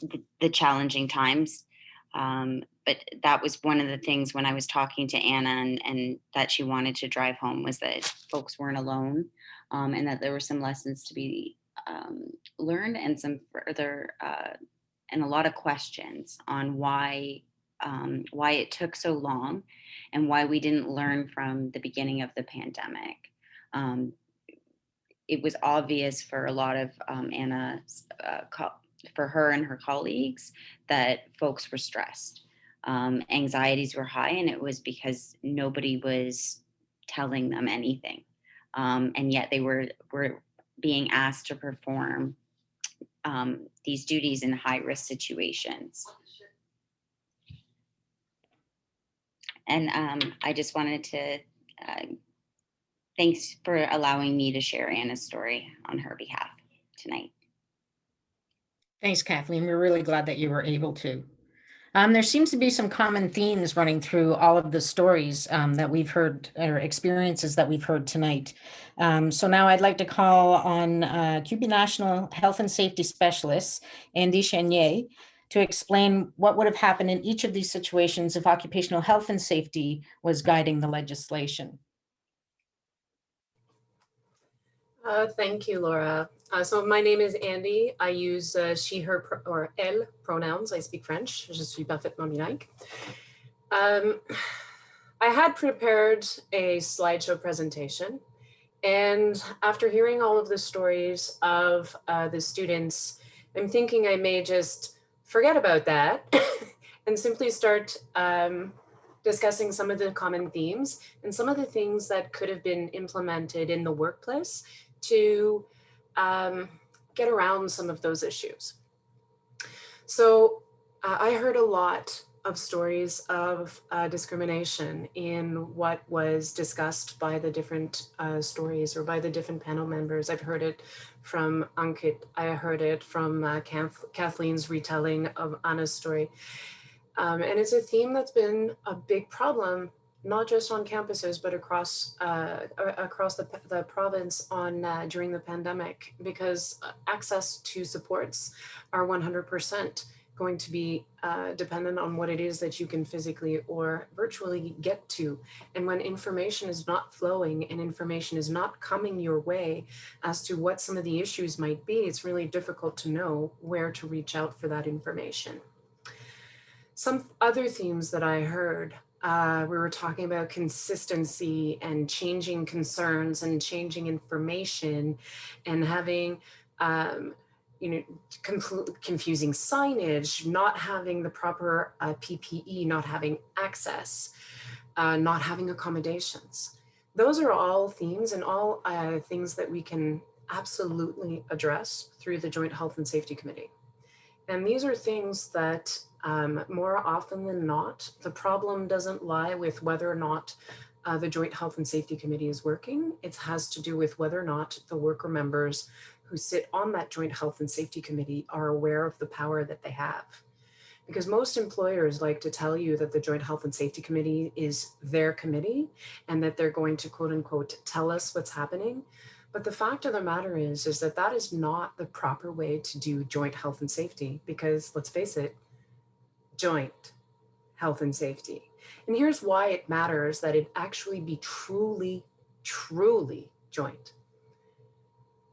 the, the challenging times. Um, but that was one of the things when I was talking to Anna and, and that she wanted to drive home was that folks weren't alone um, and that there were some lessons to be um, learned and some further uh, and a lot of questions on why um, why it took so long and why we didn't learn from the beginning of the pandemic. Um, it was obvious for a lot of um, Anna's, uh, for her and her colleagues that folks were stressed. Um, anxieties were high and it was because nobody was telling them anything. Um, and yet they were, were being asked to perform um, these duties in high risk situations. And um, I just wanted to, uh, thanks for allowing me to share Anna's story on her behalf tonight. Thanks, Kathleen. We're really glad that you were able to. Um, there seems to be some common themes running through all of the stories um, that we've heard or experiences that we've heard tonight. Um, so now I'd like to call on uh, National Health and Safety Specialist, Andy Chenier, to explain what would have happened in each of these situations if occupational health and safety was guiding the legislation. Uh, thank you, Laura. Uh, so my name is Andy. I use uh, she, her, or elle pronouns. I speak French. Je suis parfaitement bilingue. Um, I had prepared a slideshow presentation. And after hearing all of the stories of uh, the students, I'm thinking I may just forget about that and simply start um, discussing some of the common themes and some of the things that could have been implemented in the workplace to um, get around some of those issues. So uh, I heard a lot of stories of uh, discrimination in what was discussed by the different uh, stories or by the different panel members. I've heard it from Ankit, I heard it from uh, Kath Kathleen's retelling of Anna's story. Um, and it's a theme that's been a big problem, not just on campuses, but across uh, across the, the province on uh, during the pandemic, because access to supports are 100% going to be uh, dependent on what it is that you can physically or virtually get to. And when information is not flowing and information is not coming your way as to what some of the issues might be, it's really difficult to know where to reach out for that information. Some other themes that I heard uh, we were talking about consistency and changing concerns and changing information and having um, you know, confusing signage, not having the proper uh, PPE, not having access, uh, not having accommodations. Those are all themes and all uh, things that we can absolutely address through the Joint Health and Safety Committee. And these are things that um, more often than not, the problem doesn't lie with whether or not uh, the Joint Health and Safety Committee is working. It has to do with whether or not the worker members who sit on that joint health and safety committee are aware of the power that they have. Because most employers like to tell you that the joint health and safety committee is their committee and that they're going to quote unquote tell us what's happening. But the fact of the matter is, is that that is not the proper way to do joint health and safety because let's face it, joint health and safety. And here's why it matters that it actually be truly, truly joint.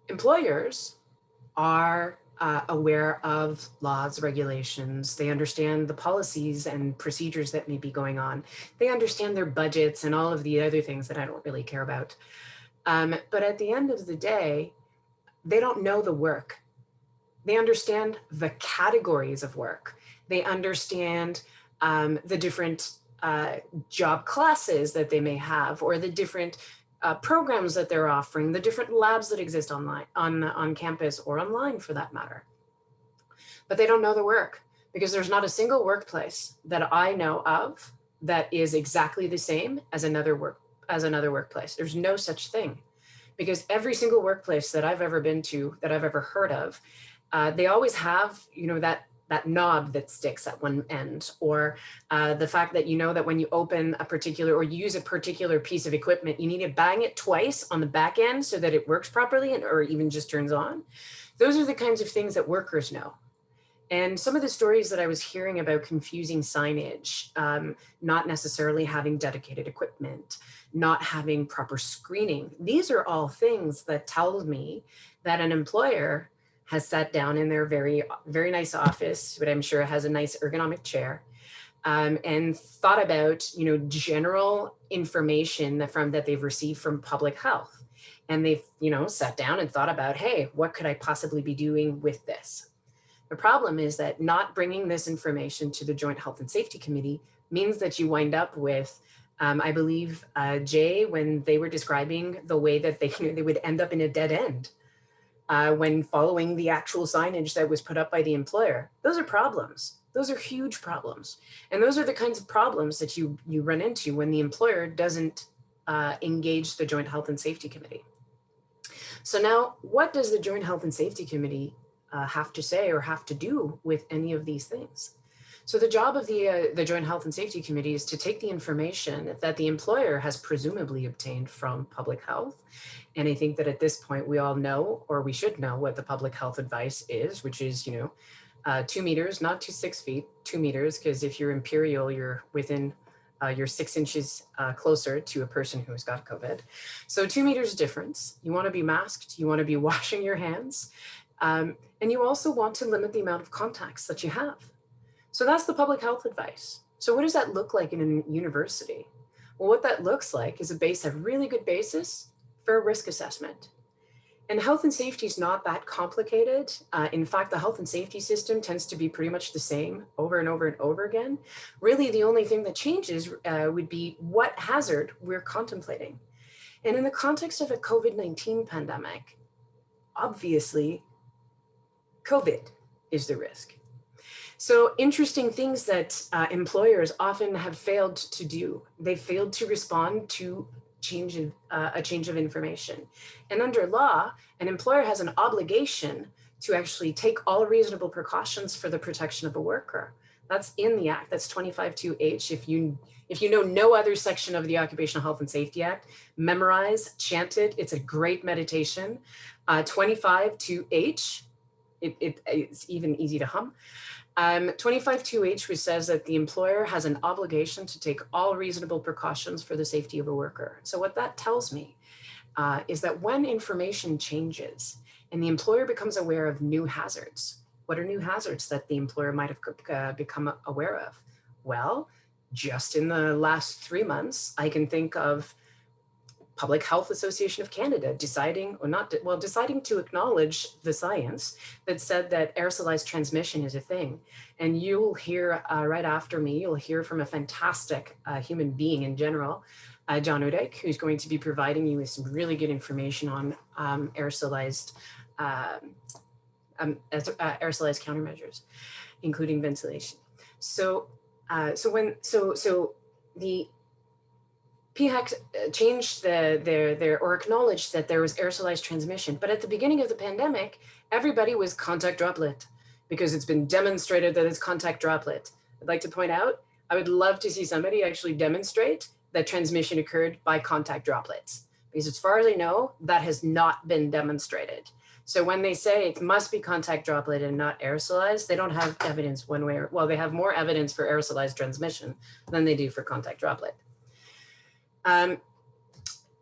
Employers are uh, aware of laws, regulations. They understand the policies and procedures that may be going on. They understand their budgets and all of the other things that I don't really care about. Um, but at the end of the day, they don't know the work. They understand the categories of work. They understand um, the different uh, job classes that they may have or the different uh, programs that they're offering, the different labs that exist online, on, on campus or online for that matter. But they don't know the work because there's not a single workplace that I know of that is exactly the same as another work as another workplace. There's no such thing because every single workplace that I've ever been to, that I've ever heard of, uh, they always have, you know, that that knob that sticks at one end or uh, the fact that you know that when you open a particular or use a particular piece of equipment, you need to bang it twice on the back end so that it works properly and or even just turns on. Those are the kinds of things that workers know. And some of the stories that I was hearing about confusing signage, um, not necessarily having dedicated equipment, not having proper screening, these are all things that tell me that an employer has sat down in their very, very nice office, but I'm sure has a nice ergonomic chair, um, and thought about, you know, general information that from that they've received from public health. And they've, you know, sat down and thought about, hey, what could I possibly be doing with this? The problem is that not bringing this information to the Joint Health and Safety Committee means that you wind up with, um, I believe, uh, Jay, when they were describing the way that they, you know, they would end up in a dead end uh, when following the actual signage that was put up by the employer. Those are problems. Those are huge problems. And those are the kinds of problems that you, you run into when the employer doesn't uh, engage the Joint Health and Safety Committee. So now what does the Joint Health and Safety Committee uh, have to say or have to do with any of these things? So the job of the, uh, the Joint Health and Safety Committee is to take the information that the employer has presumably obtained from public health. And I think that at this point, we all know, or we should know what the public health advice is, which is, you know, uh, two meters, not to six feet, two meters, because if you're imperial, you're within uh, you're six inches uh, closer to a person who has got COVID. So two meters difference. You want to be masked. You want to be washing your hands. Um, and you also want to limit the amount of contacts that you have. So that's the public health advice. So what does that look like in a university? Well, what that looks like is a base, a really good basis for a risk assessment. And health and safety is not that complicated. Uh, in fact, the health and safety system tends to be pretty much the same over and over and over again. Really, the only thing that changes uh, would be what hazard we're contemplating. And in the context of a COVID-19 pandemic, obviously, COVID is the risk. So interesting things that uh, employers often have failed to do. They failed to respond to change of, uh, a change of information. And under law, an employer has an obligation to actually take all reasonable precautions for the protection of a worker. That's in the act. That's 252H. If you if you know no other section of the Occupational Health and Safety Act, memorize, chant it. It's a great meditation. Uh, 25-2H, it, it, it's even easy to hum. Um, 25.2H, which says that the employer has an obligation to take all reasonable precautions for the safety of a worker. So what that tells me uh, is that when information changes and the employer becomes aware of new hazards, what are new hazards that the employer might have uh, become aware of? Well, just in the last three months, I can think of Public Health Association of Canada deciding or not, well, deciding to acknowledge the science that said that aerosolized transmission is a thing. And you'll hear uh, right after me, you'll hear from a fantastic uh, human being in general, uh, John Oudyk, who's going to be providing you with some really good information on um, aerosolized, um, um, uh, aerosolized countermeasures, including ventilation. So, uh, so when, so, so the PHEC uh, changed the, their, their, or acknowledged that there was aerosolized transmission. But at the beginning of the pandemic, everybody was contact droplet because it's been demonstrated that it's contact droplet. I'd like to point out, I would love to see somebody actually demonstrate that transmission occurred by contact droplets. Because as far as I know, that has not been demonstrated. So when they say it must be contact droplet and not aerosolized, they don't have evidence one way or, well, they have more evidence for aerosolized transmission than they do for contact droplet. Um,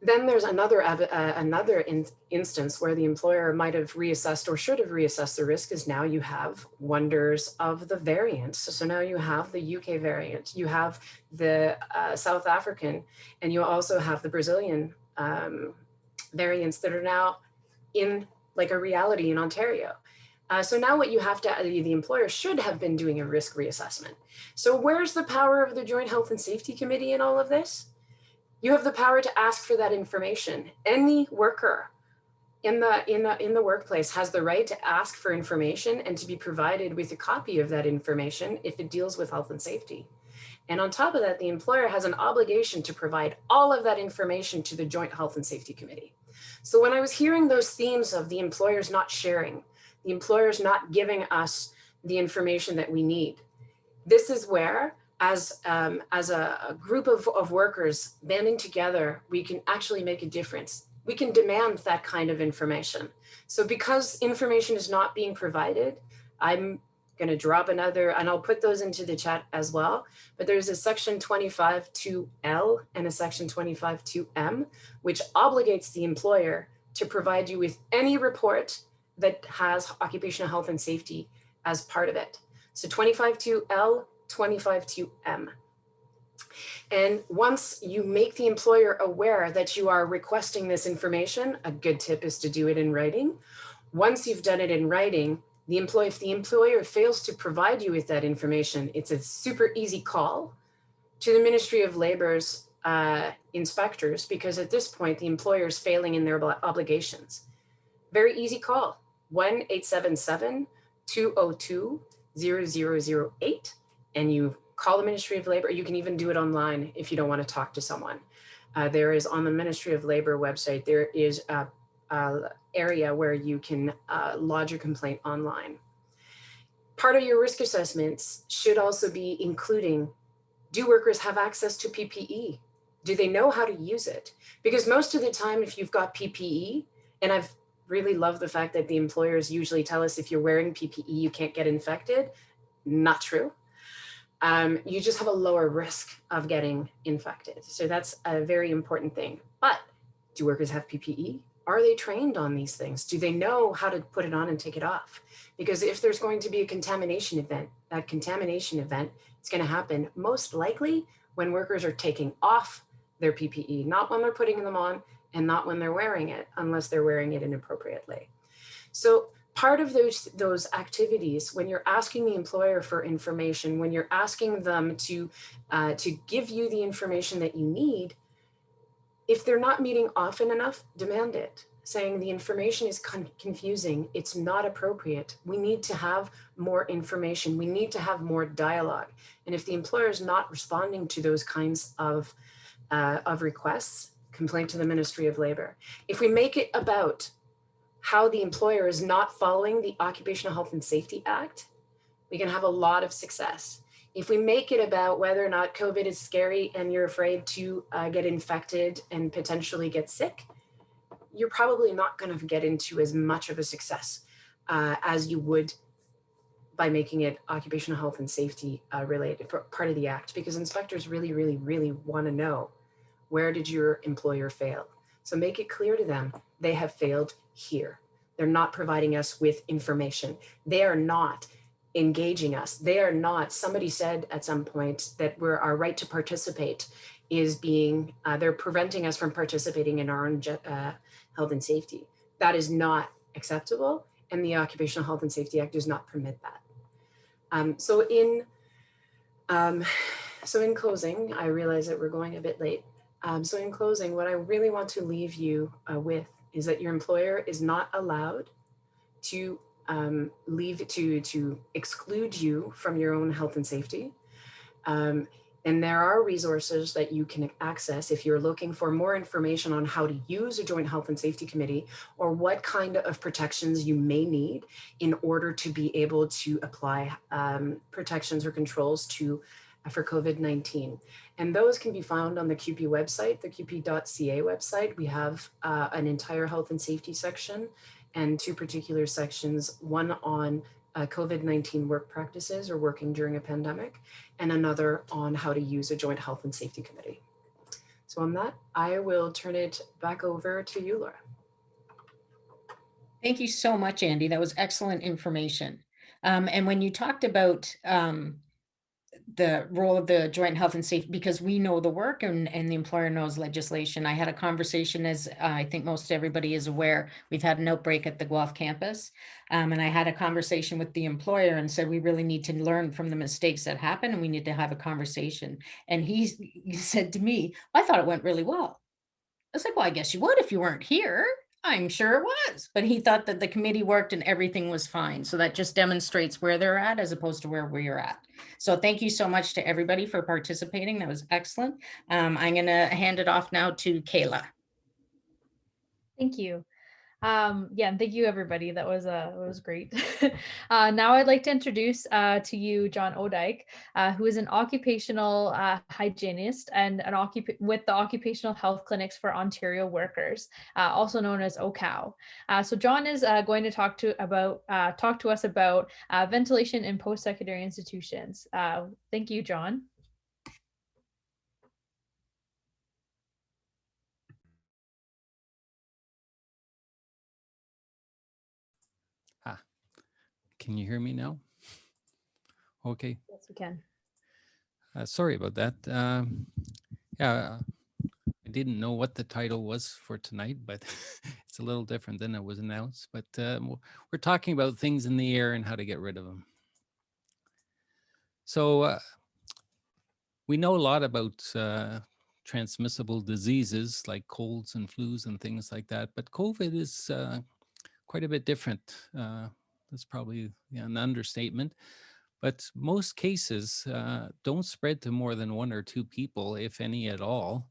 then there's another uh, another in instance where the employer might have reassessed or should have reassessed the risk is now you have wonders of the variants. So now you have the UK variant, you have the uh, South African, and you also have the Brazilian um, variants that are now in like a reality in Ontario. Uh, so now what you have to, the employer should have been doing a risk reassessment. So where's the power of the Joint Health and Safety Committee in all of this? You have the power to ask for that information. Any worker in the, in the, in the workplace has the right to ask for information and to be provided with a copy of that information if it deals with health and safety. And on top of that, the employer has an obligation to provide all of that information to the Joint Health and Safety Committee. So when I was hearing those themes of the employers not sharing, the employers not giving us the information that we need, this is where as, um, as a, a group of, of workers banding together, we can actually make a difference. We can demand that kind of information. So because information is not being provided, I'm going to drop another, and I'll put those into the chat as well. But there's a section 25.2L and a section 25.2M, which obligates the employer to provide you with any report that has occupational health and safety as part of it. So 25.2L 25.2M. And once you make the employer aware that you are requesting this information, a good tip is to do it in writing. Once you've done it in writing, the employee, if the employer fails to provide you with that information, it's a super easy call to the Ministry of Labor's uh, inspectors, because at this point, the employer is failing in their obligations. Very easy call, 1-877-202-0008 and you call the Ministry of Labor. You can even do it online if you don't want to talk to someone. Uh, there is on the Ministry of Labor website, there is a, a area where you can uh, lodge your complaint online. Part of your risk assessments should also be including, do workers have access to PPE? Do they know how to use it? Because most of the time, if you've got PPE, and I've really loved the fact that the employers usually tell us if you're wearing PPE, you can't get infected. Not true um, you just have a lower risk of getting infected. So that's a very important thing. But do workers have PPE? Are they trained on these things? Do they know how to put it on and take it off? Because if there's going to be a contamination event, that contamination event is going to happen most likely when workers are taking off their PPE, not when they're putting them on and not when they're wearing it, unless they're wearing it inappropriately. So part of those, those activities, when you're asking the employer for information, when you're asking them to, uh, to give you the information that you need, if they're not meeting often enough, demand it, saying the information is con confusing, it's not appropriate. We need to have more information. We need to have more dialogue. And if the employer is not responding to those kinds of, uh, of requests, complaint to the Ministry of Labor. If we make it about how the employer is not following the Occupational Health and Safety Act, we can have a lot of success. If we make it about whether or not COVID is scary and you're afraid to uh, get infected and potentially get sick, you're probably not going to get into as much of a success uh, as you would by making it occupational health and safety uh, related part of the act because inspectors really, really, really want to know where did your employer fail? So make it clear to them they have failed here. They're not providing us with information. They are not engaging us. They are not, somebody said at some point that we're, our right to participate is being, uh, they're preventing us from participating in our own uh, health and safety. That is not acceptable and the Occupational Health and Safety Act does not permit that. Um, so in, um, so in closing, I realize that we're going a bit late. Um, so in closing, what I really want to leave you uh, with is that your employer is not allowed to um, leave to, to exclude you from your own health and safety. Um, And there are resources that you can access if you're looking for more information on how to use a joint health and safety committee or what kind of protections you may need in order to be able to apply um, protections or controls to for COVID-19. And those can be found on the CUPE website, the CUPE.ca website. We have uh, an entire health and safety section and two particular sections, one on uh, COVID-19 work practices or working during a pandemic, and another on how to use a joint health and safety committee. So on that, I will turn it back over to you, Laura. Thank you so much, Andy. That was excellent information. Um, and when you talked about um, the role of the joint health and safety because we know the work and, and the employer knows legislation. I had a conversation as uh, I think most everybody is aware, we've had an outbreak at the Guelph campus. Um, and I had a conversation with the employer and said, we really need to learn from the mistakes that happen and we need to have a conversation. And he, he said to me, I thought it went really well. I was like, well, I guess you would if you weren't here. I'm sure it was, but he thought that the committee worked and everything was fine. So that just demonstrates where they're at as opposed to where we're at. So thank you so much to everybody for participating. That was excellent. Um, I'm going to hand it off now to Kayla. Thank you. Um, yeah, and thank you everybody. That was uh, that was great. uh, now I'd like to introduce uh, to you John Oudyk, uh, who is an occupational uh, hygienist and an occup with the Occupational Health Clinics for Ontario Workers, uh, also known as OHCOW. Uh, so John is uh, going to talk to about uh, talk to us about uh, ventilation in post-secondary institutions. Uh, thank you, John. Can you hear me now? Okay. Yes, we can. Uh, sorry about that. Um, yeah, I didn't know what the title was for tonight, but it's a little different than it was announced. But uh, we're talking about things in the air and how to get rid of them. So uh, we know a lot about uh, transmissible diseases like colds and flus and things like that, but COVID is uh, quite a bit different. That's probably an understatement. But most cases uh, don't spread to more than one or two people, if any at all.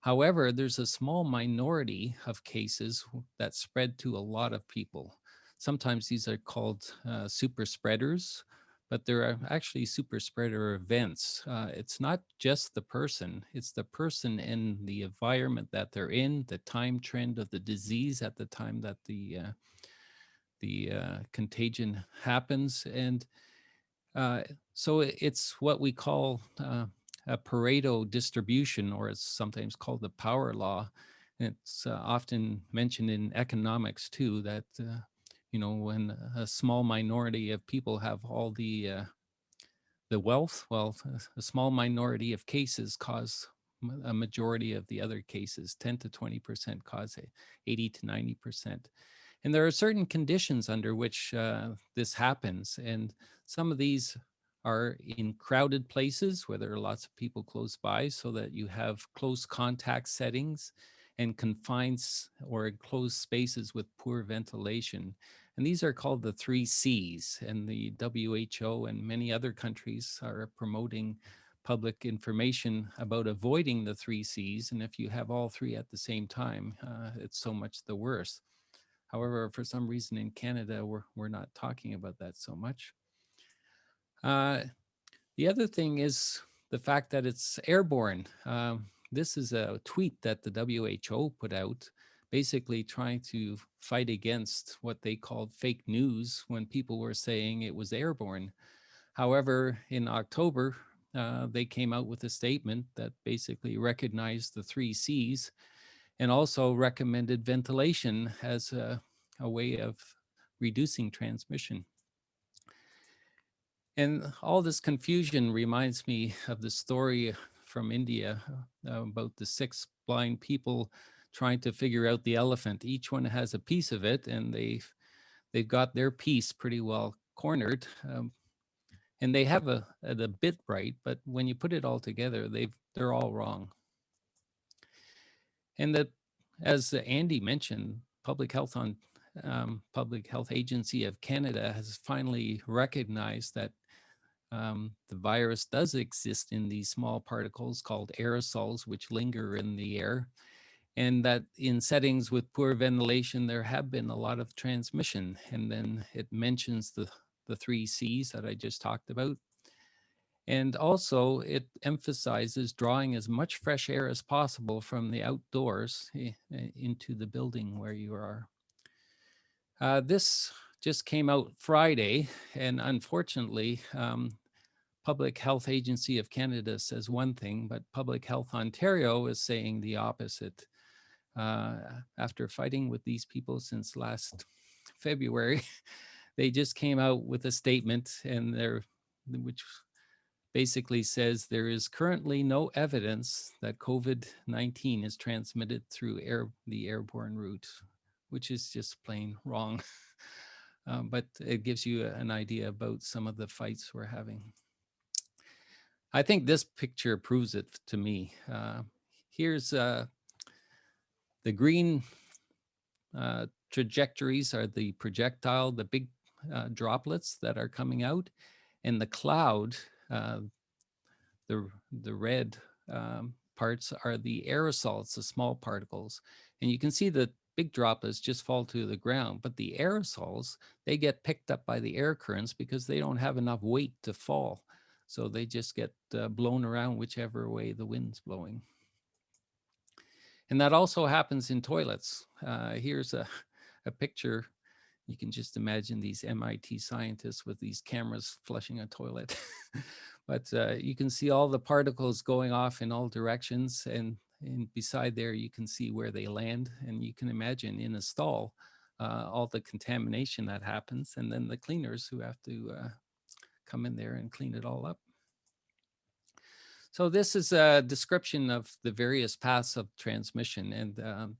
However, there's a small minority of cases that spread to a lot of people. Sometimes these are called uh, super spreaders, but there are actually super spreader events. Uh, it's not just the person, it's the person and the environment that they're in, the time trend of the disease at the time that the uh, the uh, contagion happens. And uh, so it's what we call uh, a Pareto distribution, or it's sometimes called the power law. And it's uh, often mentioned in economics too, that, uh, you know, when a small minority of people have all the uh, the wealth, well, a small minority of cases cause a majority of the other cases, 10 to 20% cause 80 to 90%. And there are certain conditions under which uh, this happens. And some of these are in crowded places where there are lots of people close by so that you have close contact settings and confined or enclosed spaces with poor ventilation. And these are called the three C's and the WHO and many other countries are promoting public information about avoiding the three C's. And if you have all three at the same time, uh, it's so much the worse. However, for some reason in Canada, we're, we're not talking about that so much. Uh, the other thing is the fact that it's airborne. Um, this is a tweet that the WHO put out, basically trying to fight against what they called fake news when people were saying it was airborne. However, in October, uh, they came out with a statement that basically recognized the three C's and also recommended ventilation as a, a way of reducing transmission. And all this confusion reminds me of the story from India uh, about the six blind people trying to figure out the elephant. Each one has a piece of it and they've, they've got their piece pretty well cornered. Um, and they have a, a bit right, but when you put it all together, they've, they're all wrong. And that, as Andy mentioned, Public Health on um, Public Health Agency of Canada has finally recognized that um, the virus does exist in these small particles called aerosols, which linger in the air. And that in settings with poor ventilation, there have been a lot of transmission. And then it mentions the, the three C's that I just talked about. And also it emphasizes drawing as much fresh air as possible from the outdoors into the building where you are. Uh, this just came out Friday, and unfortunately, um, Public Health Agency of Canada says one thing, but Public Health Ontario is saying the opposite. Uh, after fighting with these people since last February, they just came out with a statement and they're, which basically says there is currently no evidence that COVID-19 is transmitted through air, the airborne route, which is just plain wrong. Um, but it gives you an idea about some of the fights we're having. I think this picture proves it to me. Uh, here's uh, the green uh, trajectories are the projectile, the big uh, droplets that are coming out, and the cloud, uh, the, the red um, parts are the aerosols, the small particles. And you can see the big droplets just fall to the ground, but the aerosols, they get picked up by the air currents because they don't have enough weight to fall. So they just get uh, blown around whichever way the wind's blowing. And that also happens in toilets. Uh, here's a, a picture. You can just imagine these MIT scientists with these cameras flushing a toilet. but uh, you can see all the particles going off in all directions. And, and beside there, you can see where they land. And you can imagine in a stall, uh, all the contamination that happens. And then the cleaners who have to uh, come in there and clean it all up. So this is a description of the various paths of transmission and um,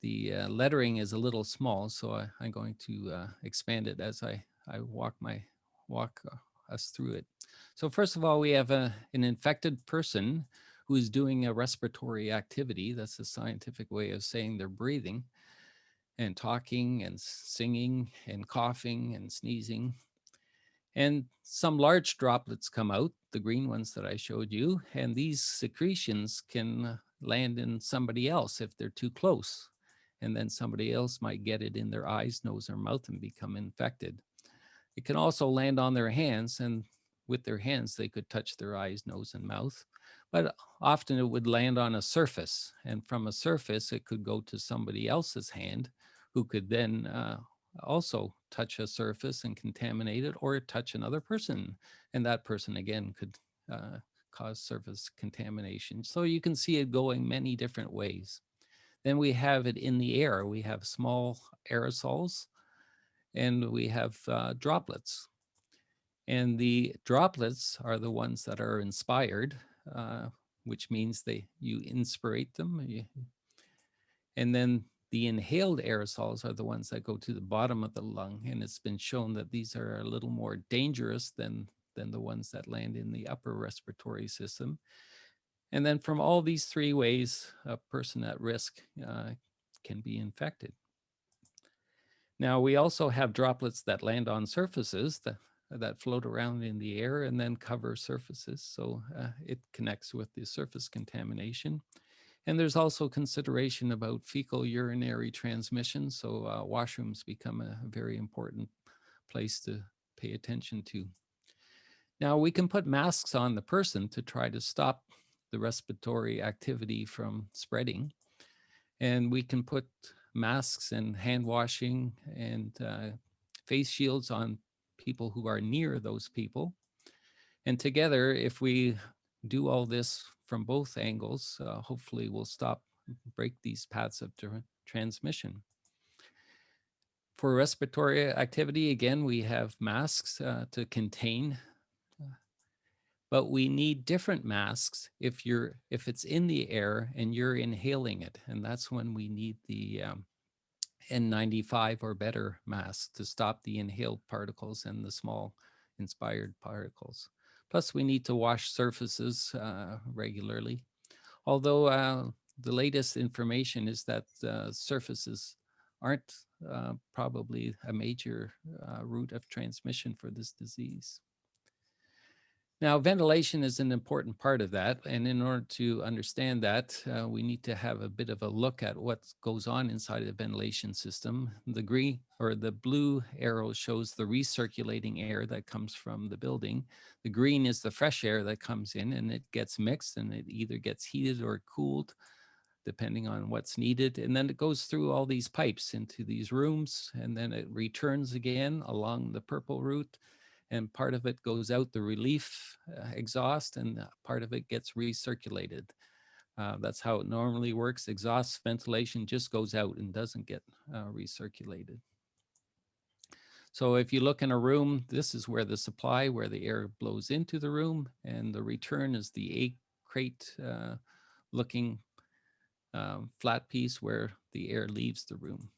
the uh, lettering is a little small, so I, am going to uh, expand it as I, I walk my walk uh, us through it. So first of all, we have a, an infected person who is doing a respiratory activity. That's a scientific way of saying they're breathing and talking and singing and coughing and sneezing and some large droplets come out, the green ones that I showed you, and these secretions can land in somebody else if they're too close. And then somebody else might get it in their eyes, nose, or mouth and become infected. It can also land on their hands and with their hands, they could touch their eyes, nose, and mouth. But often it would land on a surface. And from a surface, it could go to somebody else's hand who could then uh, also touch a surface and contaminate it or touch another person. And that person again could uh, cause surface contamination. So you can see it going many different ways. Then we have it in the air. We have small aerosols and we have uh, droplets. And the droplets are the ones that are inspired, uh, which means they you inspirate them. You, and then the inhaled aerosols are the ones that go to the bottom of the lung, and it's been shown that these are a little more dangerous than, than the ones that land in the upper respiratory system. And then from all these three ways, a person at risk uh, can be infected. Now, we also have droplets that land on surfaces that, that float around in the air and then cover surfaces. So uh, it connects with the surface contamination. And there's also consideration about fecal urinary transmission. So uh, washrooms become a very important place to pay attention to. Now we can put masks on the person to try to stop the respiratory activity from spreading. And we can put masks and hand washing and uh, face shields on people who are near those people. And together, if we do all this from both angles, uh, hopefully we'll stop, break these paths of transmission. For respiratory activity, again, we have masks uh, to contain, but we need different masks if you're if it's in the air and you're inhaling it, and that's when we need the um, N95 or better mask to stop the inhaled particles and the small inspired particles. Plus, we need to wash surfaces uh, regularly. Although uh, the latest information is that uh, surfaces aren't uh, probably a major uh, route of transmission for this disease. Now, ventilation is an important part of that. And in order to understand that, uh, we need to have a bit of a look at what goes on inside the ventilation system. The green or the blue arrow shows the recirculating air that comes from the building. The green is the fresh air that comes in and it gets mixed and it either gets heated or cooled depending on what's needed. And then it goes through all these pipes into these rooms and then it returns again along the purple route and part of it goes out the relief uh, exhaust and part of it gets recirculated. Uh, that's how it normally works. Exhaust ventilation just goes out and doesn't get uh, recirculated. So if you look in a room, this is where the supply, where the air blows into the room and the return is the egg crate uh, looking um, flat piece where the air leaves the room.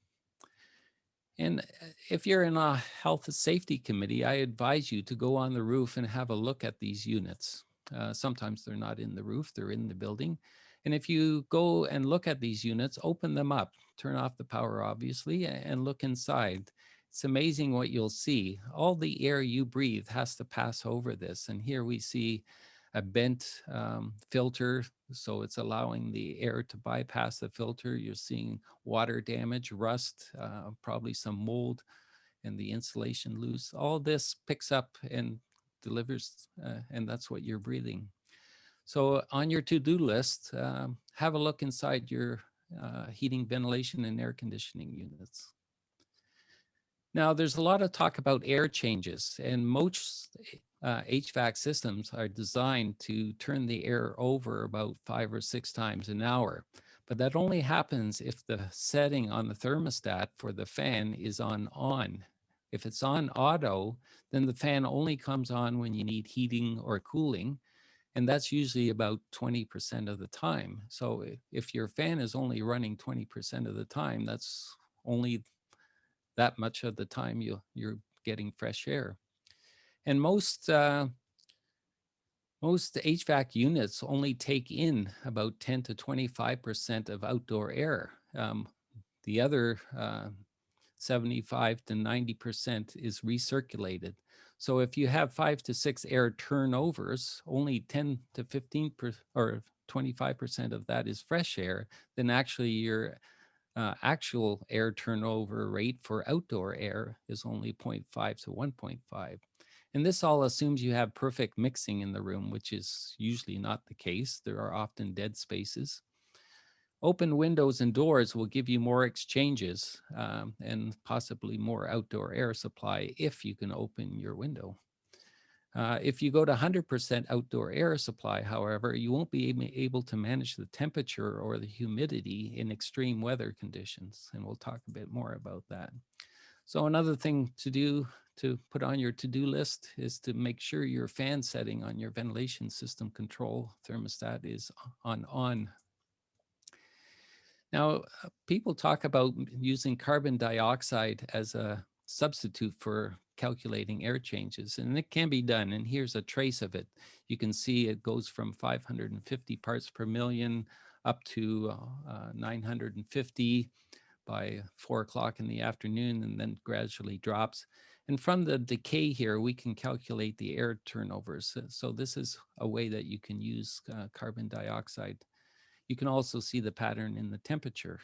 And uh, if you're in a health and safety committee, I advise you to go on the roof and have a look at these units. Uh, sometimes they're not in the roof, they're in the building. And if you go and look at these units, open them up, turn off the power, obviously, and look inside. It's amazing what you'll see. All the air you breathe has to pass over this. And here we see a bent um, filter, so it's allowing the air to bypass the filter. You're seeing water damage, rust, uh, probably some mold, and the insulation loose. All this picks up and delivers, uh, and that's what you're breathing. So on your to-do list, um, have a look inside your uh, heating, ventilation, and air conditioning units. Now, there's a lot of talk about air changes, and most uh, HVAC systems are designed to turn the air over about five or six times an hour. But that only happens if the setting on the thermostat for the fan is on on. If it's on auto, then the fan only comes on when you need heating or cooling. And that's usually about 20% of the time. So if your fan is only running 20% of the time, that's only that much of the time you, you're getting fresh air. And most uh, most HVAC units only take in about 10 to 25% of outdoor air. Um, the other uh, 75 to 90% is recirculated. So if you have five to six air turnovers, only 10 to 15 per, or 25% of that is fresh air, then actually your uh, actual air turnover rate for outdoor air is only 0.5 to 1.5. And this all assumes you have perfect mixing in the room, which is usually not the case. There are often dead spaces. Open windows and doors will give you more exchanges um, and possibly more outdoor air supply if you can open your window. Uh, if you go to 100% outdoor air supply, however, you won't be able to manage the temperature or the humidity in extreme weather conditions. And we'll talk a bit more about that. So another thing to do to put on your to-do list is to make sure your fan setting on your ventilation system control thermostat is on on. Now, uh, people talk about using carbon dioxide as a substitute for calculating air changes, and it can be done. And here's a trace of it. You can see it goes from 550 parts per million up to uh, 950 by four o'clock in the afternoon and then gradually drops. And from the decay here, we can calculate the air turnovers. So this is a way that you can use uh, carbon dioxide. You can also see the pattern in the temperature.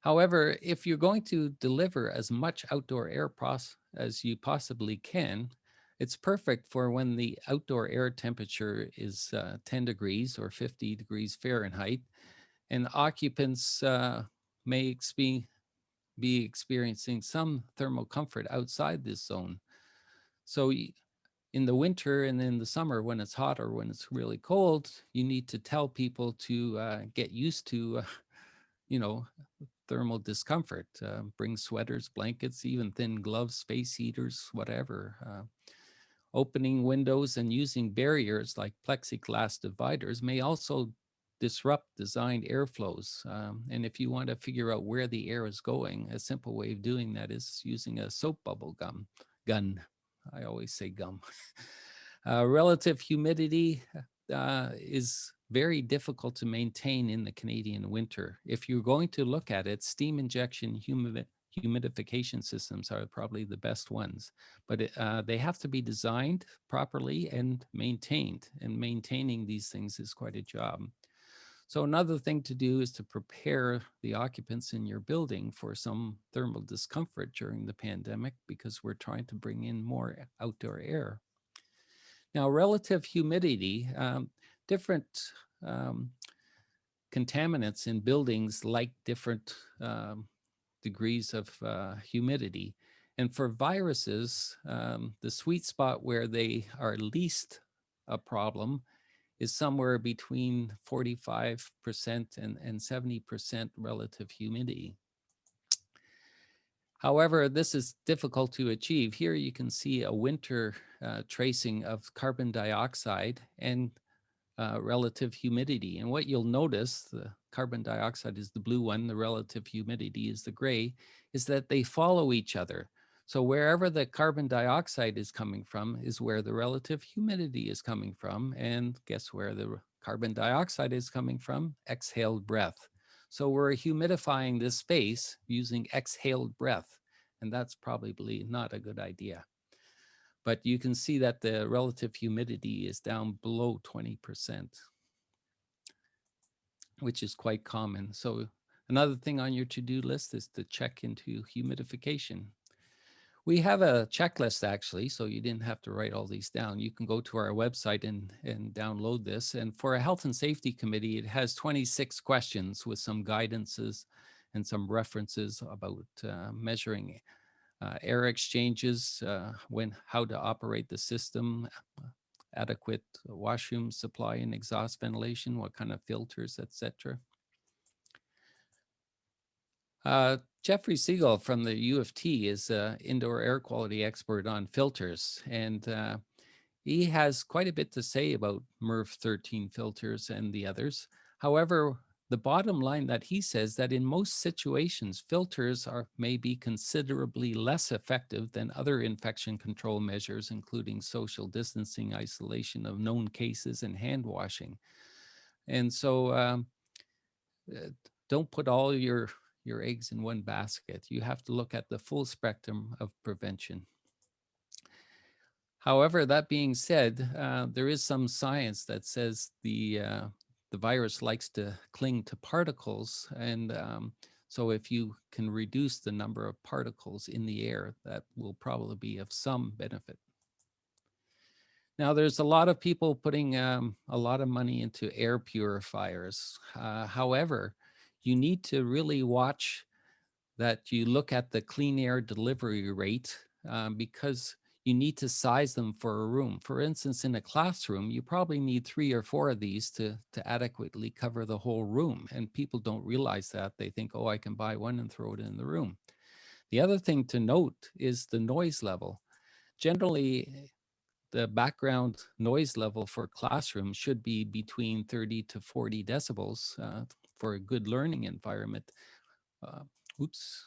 However, if you're going to deliver as much outdoor air as you possibly can, it's perfect for when the outdoor air temperature is uh, 10 degrees or 50 degrees Fahrenheit, and occupants uh, may experience be experiencing some thermal comfort outside this zone. So in the winter and in the summer when it's hot or when it's really cold, you need to tell people to uh, get used to, uh, you know, thermal discomfort. Uh, bring sweaters, blankets, even thin gloves, space heaters, whatever. Uh, opening windows and using barriers like plexiglass dividers may also disrupt designed airflows. Um, and if you want to figure out where the air is going, a simple way of doing that is using a soap bubble gum gun. I always say gum. uh, relative humidity uh, is very difficult to maintain in the Canadian winter. If you're going to look at it, steam injection humid humidification systems are probably the best ones, but uh, they have to be designed properly and maintained. And maintaining these things is quite a job. So another thing to do is to prepare the occupants in your building for some thermal discomfort during the pandemic because we're trying to bring in more outdoor air. Now, relative humidity, um, different um, contaminants in buildings like different um, degrees of uh, humidity. And for viruses, um, the sweet spot where they are least a problem is somewhere between 45% and, and 70% relative humidity. However, this is difficult to achieve. Here you can see a winter uh, tracing of carbon dioxide and uh, relative humidity. And what you'll notice, the carbon dioxide is the blue one, the relative humidity is the gray, is that they follow each other. So wherever the carbon dioxide is coming from is where the relative humidity is coming from. And guess where the carbon dioxide is coming from? Exhaled breath. So we're humidifying this space using exhaled breath. And that's probably not a good idea. But you can see that the relative humidity is down below 20%, which is quite common. So another thing on your to-do list is to check into humidification. We have a checklist actually, so you didn't have to write all these down. You can go to our website and, and download this. And for a health and safety committee, it has 26 questions with some guidances and some references about uh, measuring uh, air exchanges, uh, when how to operate the system, adequate washroom supply and exhaust ventilation, what kind of filters, etc. Uh, Jeffrey Siegel from the U of T is an indoor air quality expert on filters, and uh, he has quite a bit to say about MERV 13 filters and the others. However, the bottom line that he says that in most situations, filters are may be considerably less effective than other infection control measures, including social distancing, isolation of known cases, and hand washing. And so um, uh, don't put all your your eggs in one basket. You have to look at the full spectrum of prevention. However, that being said, uh, there is some science that says the uh, the virus likes to cling to particles, and um, so if you can reduce the number of particles in the air, that will probably be of some benefit. Now, there's a lot of people putting um, a lot of money into air purifiers. Uh, however, you need to really watch that you look at the clean air delivery rate um, because you need to size them for a room. For instance, in a classroom, you probably need three or four of these to, to adequately cover the whole room. And people don't realize that. They think, oh, I can buy one and throw it in the room. The other thing to note is the noise level. Generally, the background noise level for classrooms should be between 30 to 40 decibels. Uh, for a good learning environment. Uh, oops.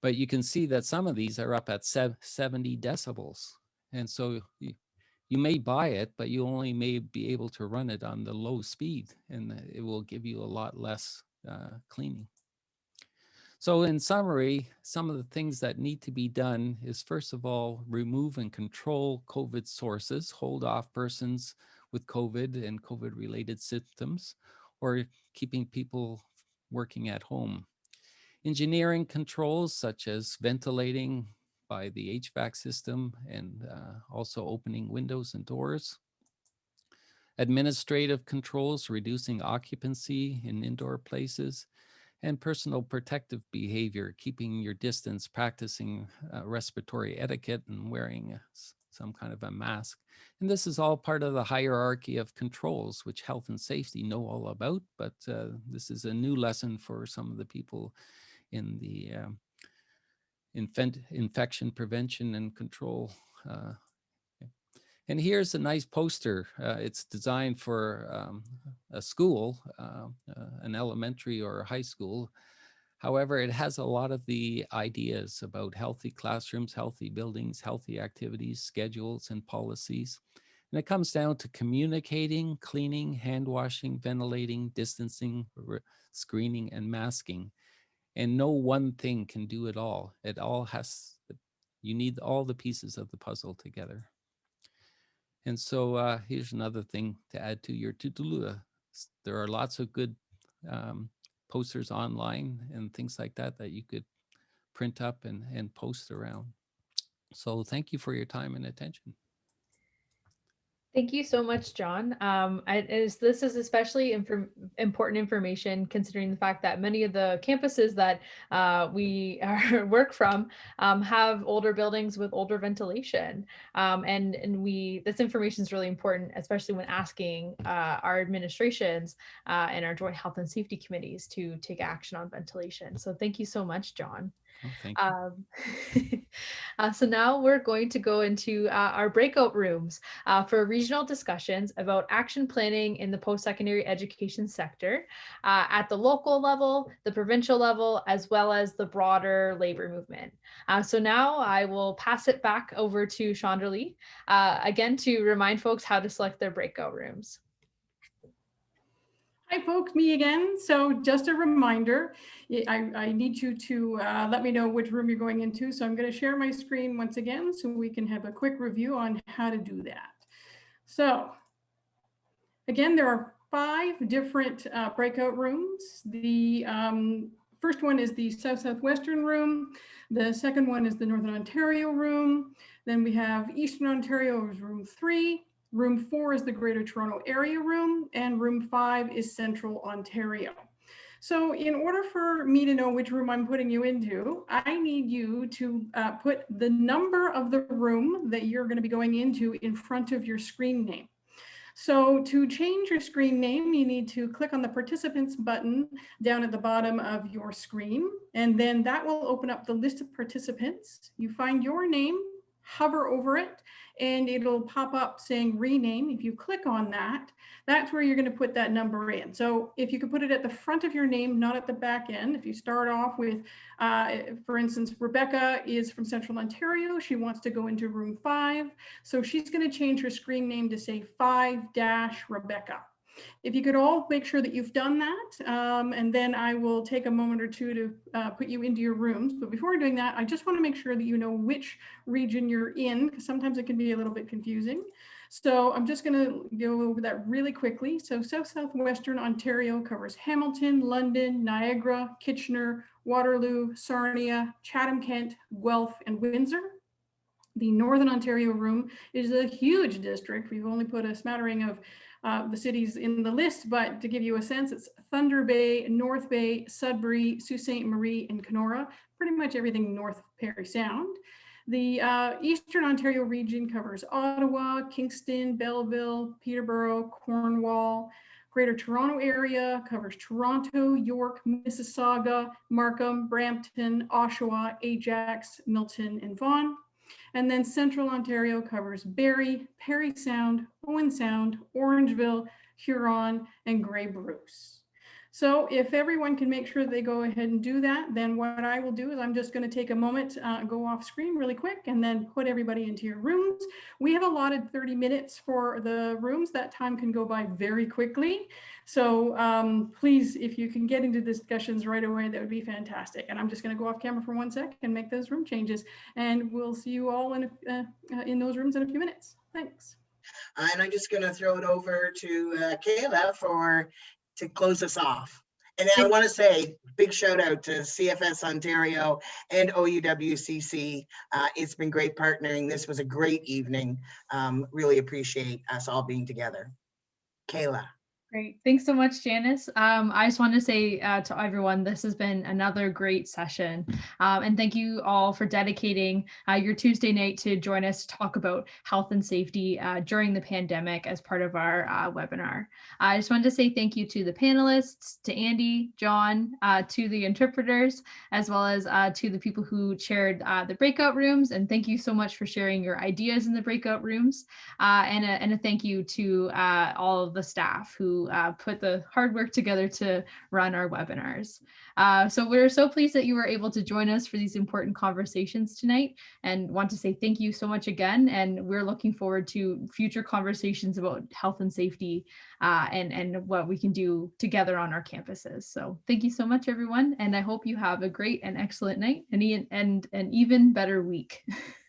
But you can see that some of these are up at 70 decibels. And so you, you may buy it, but you only may be able to run it on the low speed and it will give you a lot less uh, cleaning. So in summary, some of the things that need to be done is first of all, remove and control COVID sources, hold off persons with COVID and COVID related symptoms, or keeping people working at home. Engineering controls such as ventilating by the HVAC system and uh, also opening windows and doors. Administrative controls, reducing occupancy in indoor places and personal protective behavior, keeping your distance, practicing uh, respiratory etiquette and wearing some kind of a mask. And this is all part of the hierarchy of controls, which health and safety know all about, but uh, this is a new lesson for some of the people in the uh, infection prevention and control. Uh, and here's a nice poster. Uh, it's designed for um, a school, uh, uh, an elementary or a high school, However, it has a lot of the ideas about healthy classrooms, healthy buildings, healthy activities, schedules, and policies. And it comes down to communicating, cleaning, hand washing, ventilating, distancing, screening, and masking. and no one thing can do it all. It all has, you need all the pieces of the puzzle together. And so uh, here's another thing to add to your to-do. There are lots of good um, posters online and things like that that you could print up and, and post around. So thank you for your time and attention. Thank you so much, John. Um, is, this is especially important information considering the fact that many of the campuses that uh, we are, work from um, have older buildings with older ventilation. Um, and, and we this information is really important, especially when asking uh, our administrations uh, and our joint health and safety committees to take action on ventilation. So thank you so much, John. Oh. Um, uh, so now we're going to go into uh, our breakout rooms uh, for regional discussions about action planning in the post-secondary education sector uh, at the local level, the provincial level, as well as the broader labor movement. Uh, so now I will pass it back over to Chandralee, uh, again to remind folks how to select their breakout rooms. Hi folks, me again. So just a reminder, I, I need you to uh, let me know which room you're going into. So I'm going to share my screen once again so we can have a quick review on how to do that. So again, there are five different uh, breakout rooms. The um, first one is the South Southwestern room. The second one is the Northern Ontario room. Then we have Eastern Ontario is room three. Room four is the Greater Toronto Area Room, and room five is Central Ontario. So in order for me to know which room I'm putting you into, I need you to uh, put the number of the room that you're going to be going into in front of your screen name. So to change your screen name, you need to click on the participants button down at the bottom of your screen, and then that will open up the list of participants. You find your name, hover over it, and it'll pop up saying rename. If you click on that, that's where you're going to put that number in. So if you could put it at the front of your name, not at the back end, if you start off with, uh, for instance, Rebecca is from Central Ontario. She wants to go into room five. So she's going to change her screen name to say 5-Rebecca. If you could all make sure that you've done that, um, and then I will take a moment or two to uh, put you into your rooms. But before doing that, I just want to make sure that you know which region you're in, because sometimes it can be a little bit confusing. So I'm just going to go over that really quickly. So South Southwestern Ontario covers Hamilton, London, Niagara, Kitchener, Waterloo, Sarnia, Chatham-Kent, Guelph, and Windsor. The Northern Ontario room is a huge district. We've only put a smattering of uh, the cities in the list, but to give you a sense, it's Thunder Bay, North Bay, Sudbury, Sault Ste. Marie, and Kenora, pretty much everything north of Parry Sound. The uh, Eastern Ontario region covers Ottawa, Kingston, Belleville, Peterborough, Cornwall. Greater Toronto area covers Toronto, York, Mississauga, Markham, Brampton, Oshawa, Ajax, Milton, and Vaughan. And then Central Ontario covers Barrie, Parry Sound, Owen Sound, Orangeville, Huron, and Grey Bruce. So if everyone can make sure they go ahead and do that, then what I will do is I'm just going to take a moment, uh, go off screen really quick, and then put everybody into your rooms. We have allotted 30 minutes for the rooms. That time can go by very quickly. So um, please, if you can get into discussions right away, that would be fantastic. And I'm just going to go off camera for one sec and make those room changes. And we'll see you all in, a, uh, uh in those rooms in a few minutes. Thanks. And I'm just going to throw it over to uh, Kayla for to close us off. And I want to say big shout out to CFS Ontario and OUWCC. Uh, it's been great partnering. This was a great evening. Um, really appreciate us all being together. Kayla. Great. Thanks so much, Janice. Um, I just want to say uh, to everyone, this has been another great session. Um, and thank you all for dedicating uh, your Tuesday night to join us to talk about health and safety uh, during the pandemic as part of our uh, webinar. I just wanted to say thank you to the panelists, to Andy, John, uh, to the interpreters, as well as uh, to the people who chaired the breakout rooms. And thank you so much for sharing your ideas in the breakout rooms. and, a, and a thank you to all of the staff who uh, put the hard work together to run our webinars. Uh, so we're so pleased that you were able to join us for these important conversations tonight and want to say thank you so much again. And we're looking forward to future conversations about health and safety uh, and, and what we can do together on our campuses. So thank you so much, everyone. And I hope you have a great and excellent night and, and an even better week.